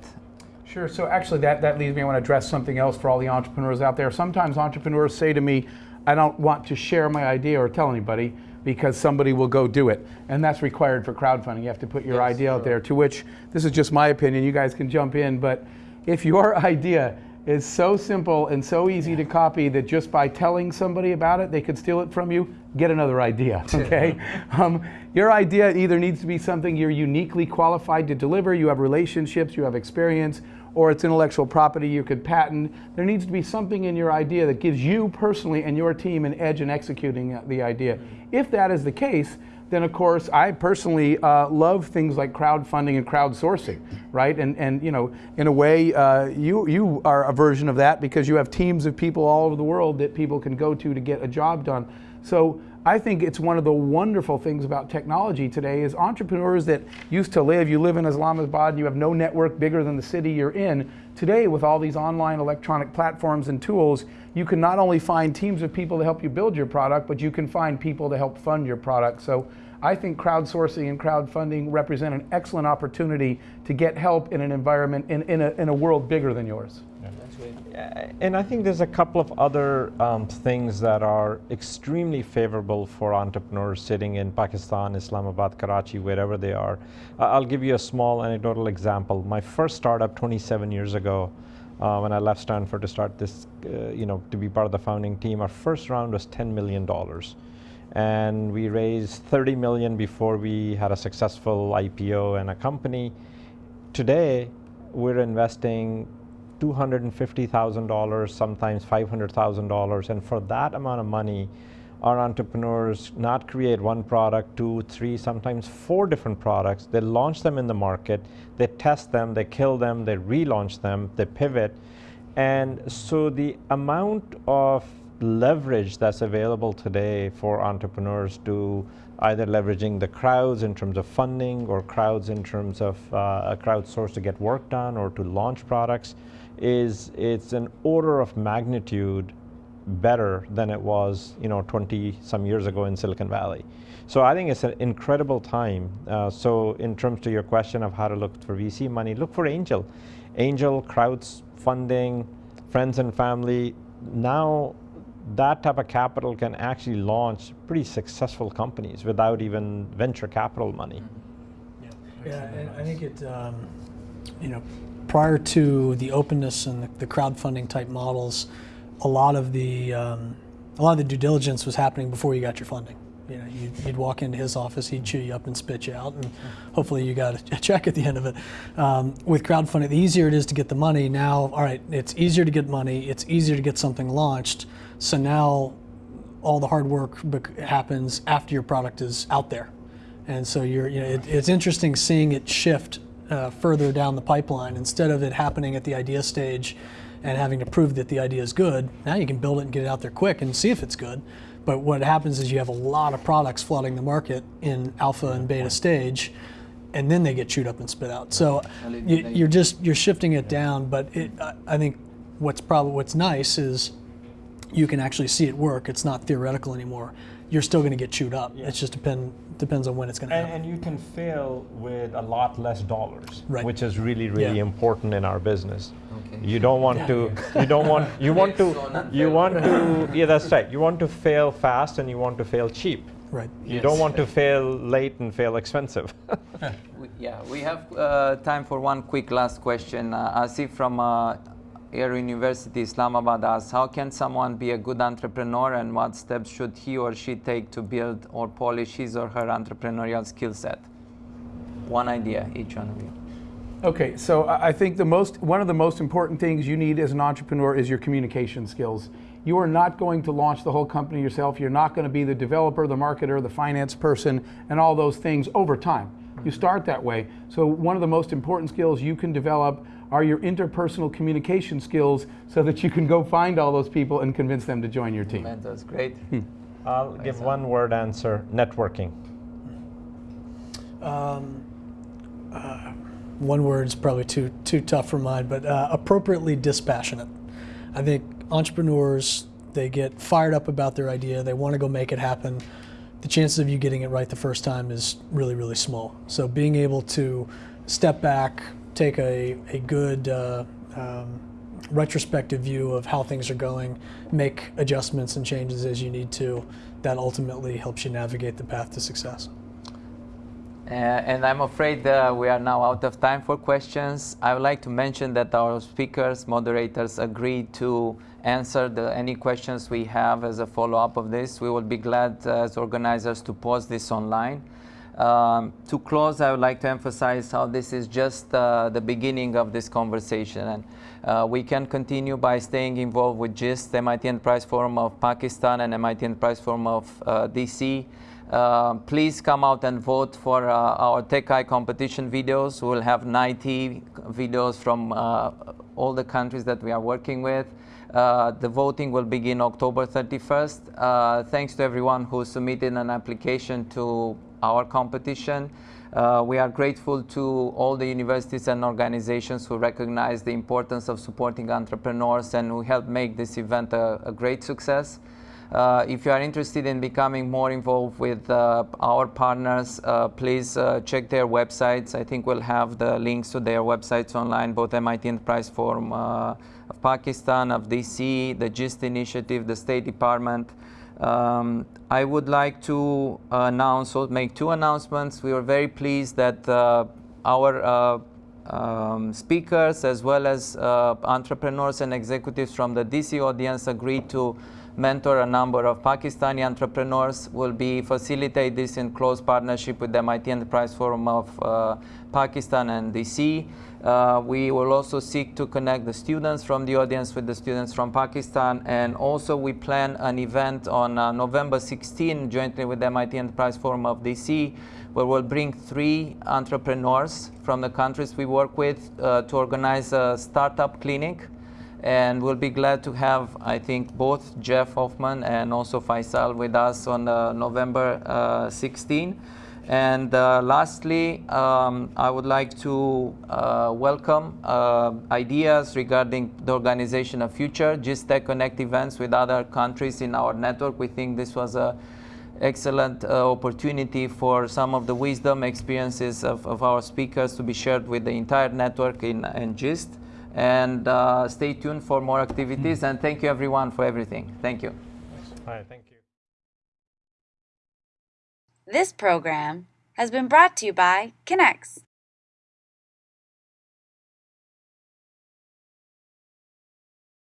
Sure. So actually, that, that leads me. I want to address something else for all the entrepreneurs out there. Sometimes entrepreneurs say to me, I don't want to share my idea or tell anybody because somebody will go do it. And that's required for crowdfunding. You have to put your Yes, idea out there, to which this is just my opinion. You guys can jump in. But if your idea is so simple and so easy to copy that just by telling somebody about it, they could steal it from you, get another idea, okay? um, your idea either needs to be something you're uniquely qualified to deliver, you have relationships, you have experience, or it's intellectual property you could patent. There needs to be something in your idea that gives you personally and your team an edge in executing the idea. If that is the case, then of course I personally uh, love things like crowdfunding and crowdsourcing, right? And and you know, in a way, uh, you you are a version of that because you have teams of people all over the world that people can go to to get a job done. So I think it's one of the wonderful things about technology today is entrepreneurs that used to live, you live in Islamabad and you have no network bigger than the city you're in. Today, with all these online electronic platforms and tools, you can not only find teams of people to help you build your product, but you can find people to help fund your product. So I think crowdsourcing and crowdfunding represent an excellent opportunity to get help in an environment, in, in, a, in a world bigger than yours. Uh, And I think there's a couple of other um, things that are extremely favorable for entrepreneurs sitting in Pakistan, Islamabad, Karachi, wherever they are. Uh, I'll give you a small anecdotal example. My first startup 27 years ago, uh, when I left Stanford to start this, uh, you know, to be part of the founding team, our first round was $10 million. And we raised 30 million before we had a successful IPO and a company. Today, we're investing $250,000, sometimes $500,000. And for that amount of money, our entrepreneurs not create one product, two, three, sometimes four different products. They launch them in the market, they test them, they kill them, they relaunch them, they pivot. And so the amount of leverage that's available today for entrepreneurs to either leveraging the crowds in terms of funding or crowds in terms of uh, a crowdsource to get work done or to launch products is it's an order of magnitude better than it was you know 20 some years ago in Silicon Valley. So I think it's an incredible time. Uh, so in terms to your question of how to look for VC money, look for angel. Angel, crowds funding, friends and family. Now that type of capital can actually launch pretty successful companies without even venture capital money. Yeah, and I think it, um, you know, prior to the openness and the, the crowdfunding type models, a lot of the um, a lot of the due diligence was happening before you got your funding. You know, you'd, you'd walk into his office, he'd chew you up and spit you out, and hopefully you got a, check at the end of it. Um, with crowdfunding, the easier it is to get the money. Now, all right, it's easier to get money. It's easier to get something launched. So now, all the hard work bec- happens after your product is out there. And so you're, you know, it, it's interesting seeing it shift uh, further down the pipeline instead of it happening at the idea stage and having to prove that the idea is good. Now you can build it and get it out there quick and see if it's good. But what happens is you have a lot of products flooding the market in alpha and beta stage, and then they get chewed up and spit out. So you, you're just you're shifting it down. But it, I- I think what's probably what's nice is you can actually see it work. It's not theoretical anymore. You're still going to get chewed up. It just depend depends on when it's going to happen. and you can fail with a lot less dollars, Right. which is really, really Yeah. important in our business. Okay. You don't want to, you don't want, you want to, you want to, yeah, that's right. You want to fail fast and you want to fail cheap. Right. You don't want to fail late and fail expensive. We- Yeah, we have uh, time for one quick last question. Uh, Asif from uh, Air University Islamabad asks, how can someone be a good entrepreneur and what steps should he or she take to build or polish his or her entrepreneurial skill set? One idea, each one of you. Okay, so I think the most one of the most important things you need as an entrepreneur is your communication skills. You are not going to launch the whole company yourself. You're not going to be the developer, the marketer, the finance person, and all those things over time. You start that way. So one of the most important skills you can develop are your interpersonal communication skills so that you can go find all those people and convince them to join your team. That's great. I'll give one word answer, networking. Um, uh, one word is probably too too tough for mine, but uh, appropriately dispassionate. I think entrepreneurs they get fired up about their idea, they want to go make it happen, the chances of you getting it right the first time is really, really small. So being able to step back, take a, a good uh, um, retrospective view of how things are going, make adjustments and changes as you need to, that ultimately helps you navigate the path to success. Uh, and I'm afraid uh, we are now out of time for questions. I would like to mention that our speakers, moderators agreed to answer the, any questions we have as a follow-up of this. We will be glad uh, as organizers to post this online. Um, to close, I would like to emphasize how this is just uh, the beginning of this conversation. And uh, we can continue by staying involved with GIST, MIT Enterprise Forum of Pakistan and MIT Enterprise Forum of uh, DC. Uh, please come out and vote for uh, our Tech-I competition videos. We'll have 90 videos from uh, all the countries that we are working with. Uh, the voting will begin October 31st. Uh, thanks to everyone who submitted an application to our competition. Uh, we are grateful to all the universities and organizations who recognize the importance of supporting entrepreneurs and who helped make this event a, a great success. Uh, if you are interested in becoming more involved with uh, our partners, uh, please uh, check their websites. I think we'll have the links to their websites online, both MIT Enterprise Forum uh, of Pakistan, of DC, the GIST initiative, the State Department. Um, I would like to announce or make two announcements. We are very pleased that uh, our um, speakers as well as entrepreneurs and executives from the DC audience agreed to mentor a number of Pakistani entrepreneurs. will be facilitate this in close partnership with the MIT Enterprise Forum of uh, Pakistan and DC. Uh, we will also seek to connect the students from the audience with the students from Pakistan. And also we plan an event on uh, November 16 jointly with the MIT Enterprise Forum of DC where we'll bring three entrepreneurs from the countries we work with uh, to organize a startup clinic and we'll be glad to have, I think, both Jeff Hoffman and also Faisal with us on uh, November uh, 16. And uh, lastly, um, I would like to uh, welcome uh, ideas regarding the organization of future GIST-Tech Connect events with other countries in our network. We think this was a excellent uh, opportunity for some of the wisdom experiences of, of, our speakers to be shared with the entire network in, in GIST and uh, stay tuned for more activities. Mm. And thank you everyone for everything. Thank you. Hi, thank you. This program has been brought to you by Connex.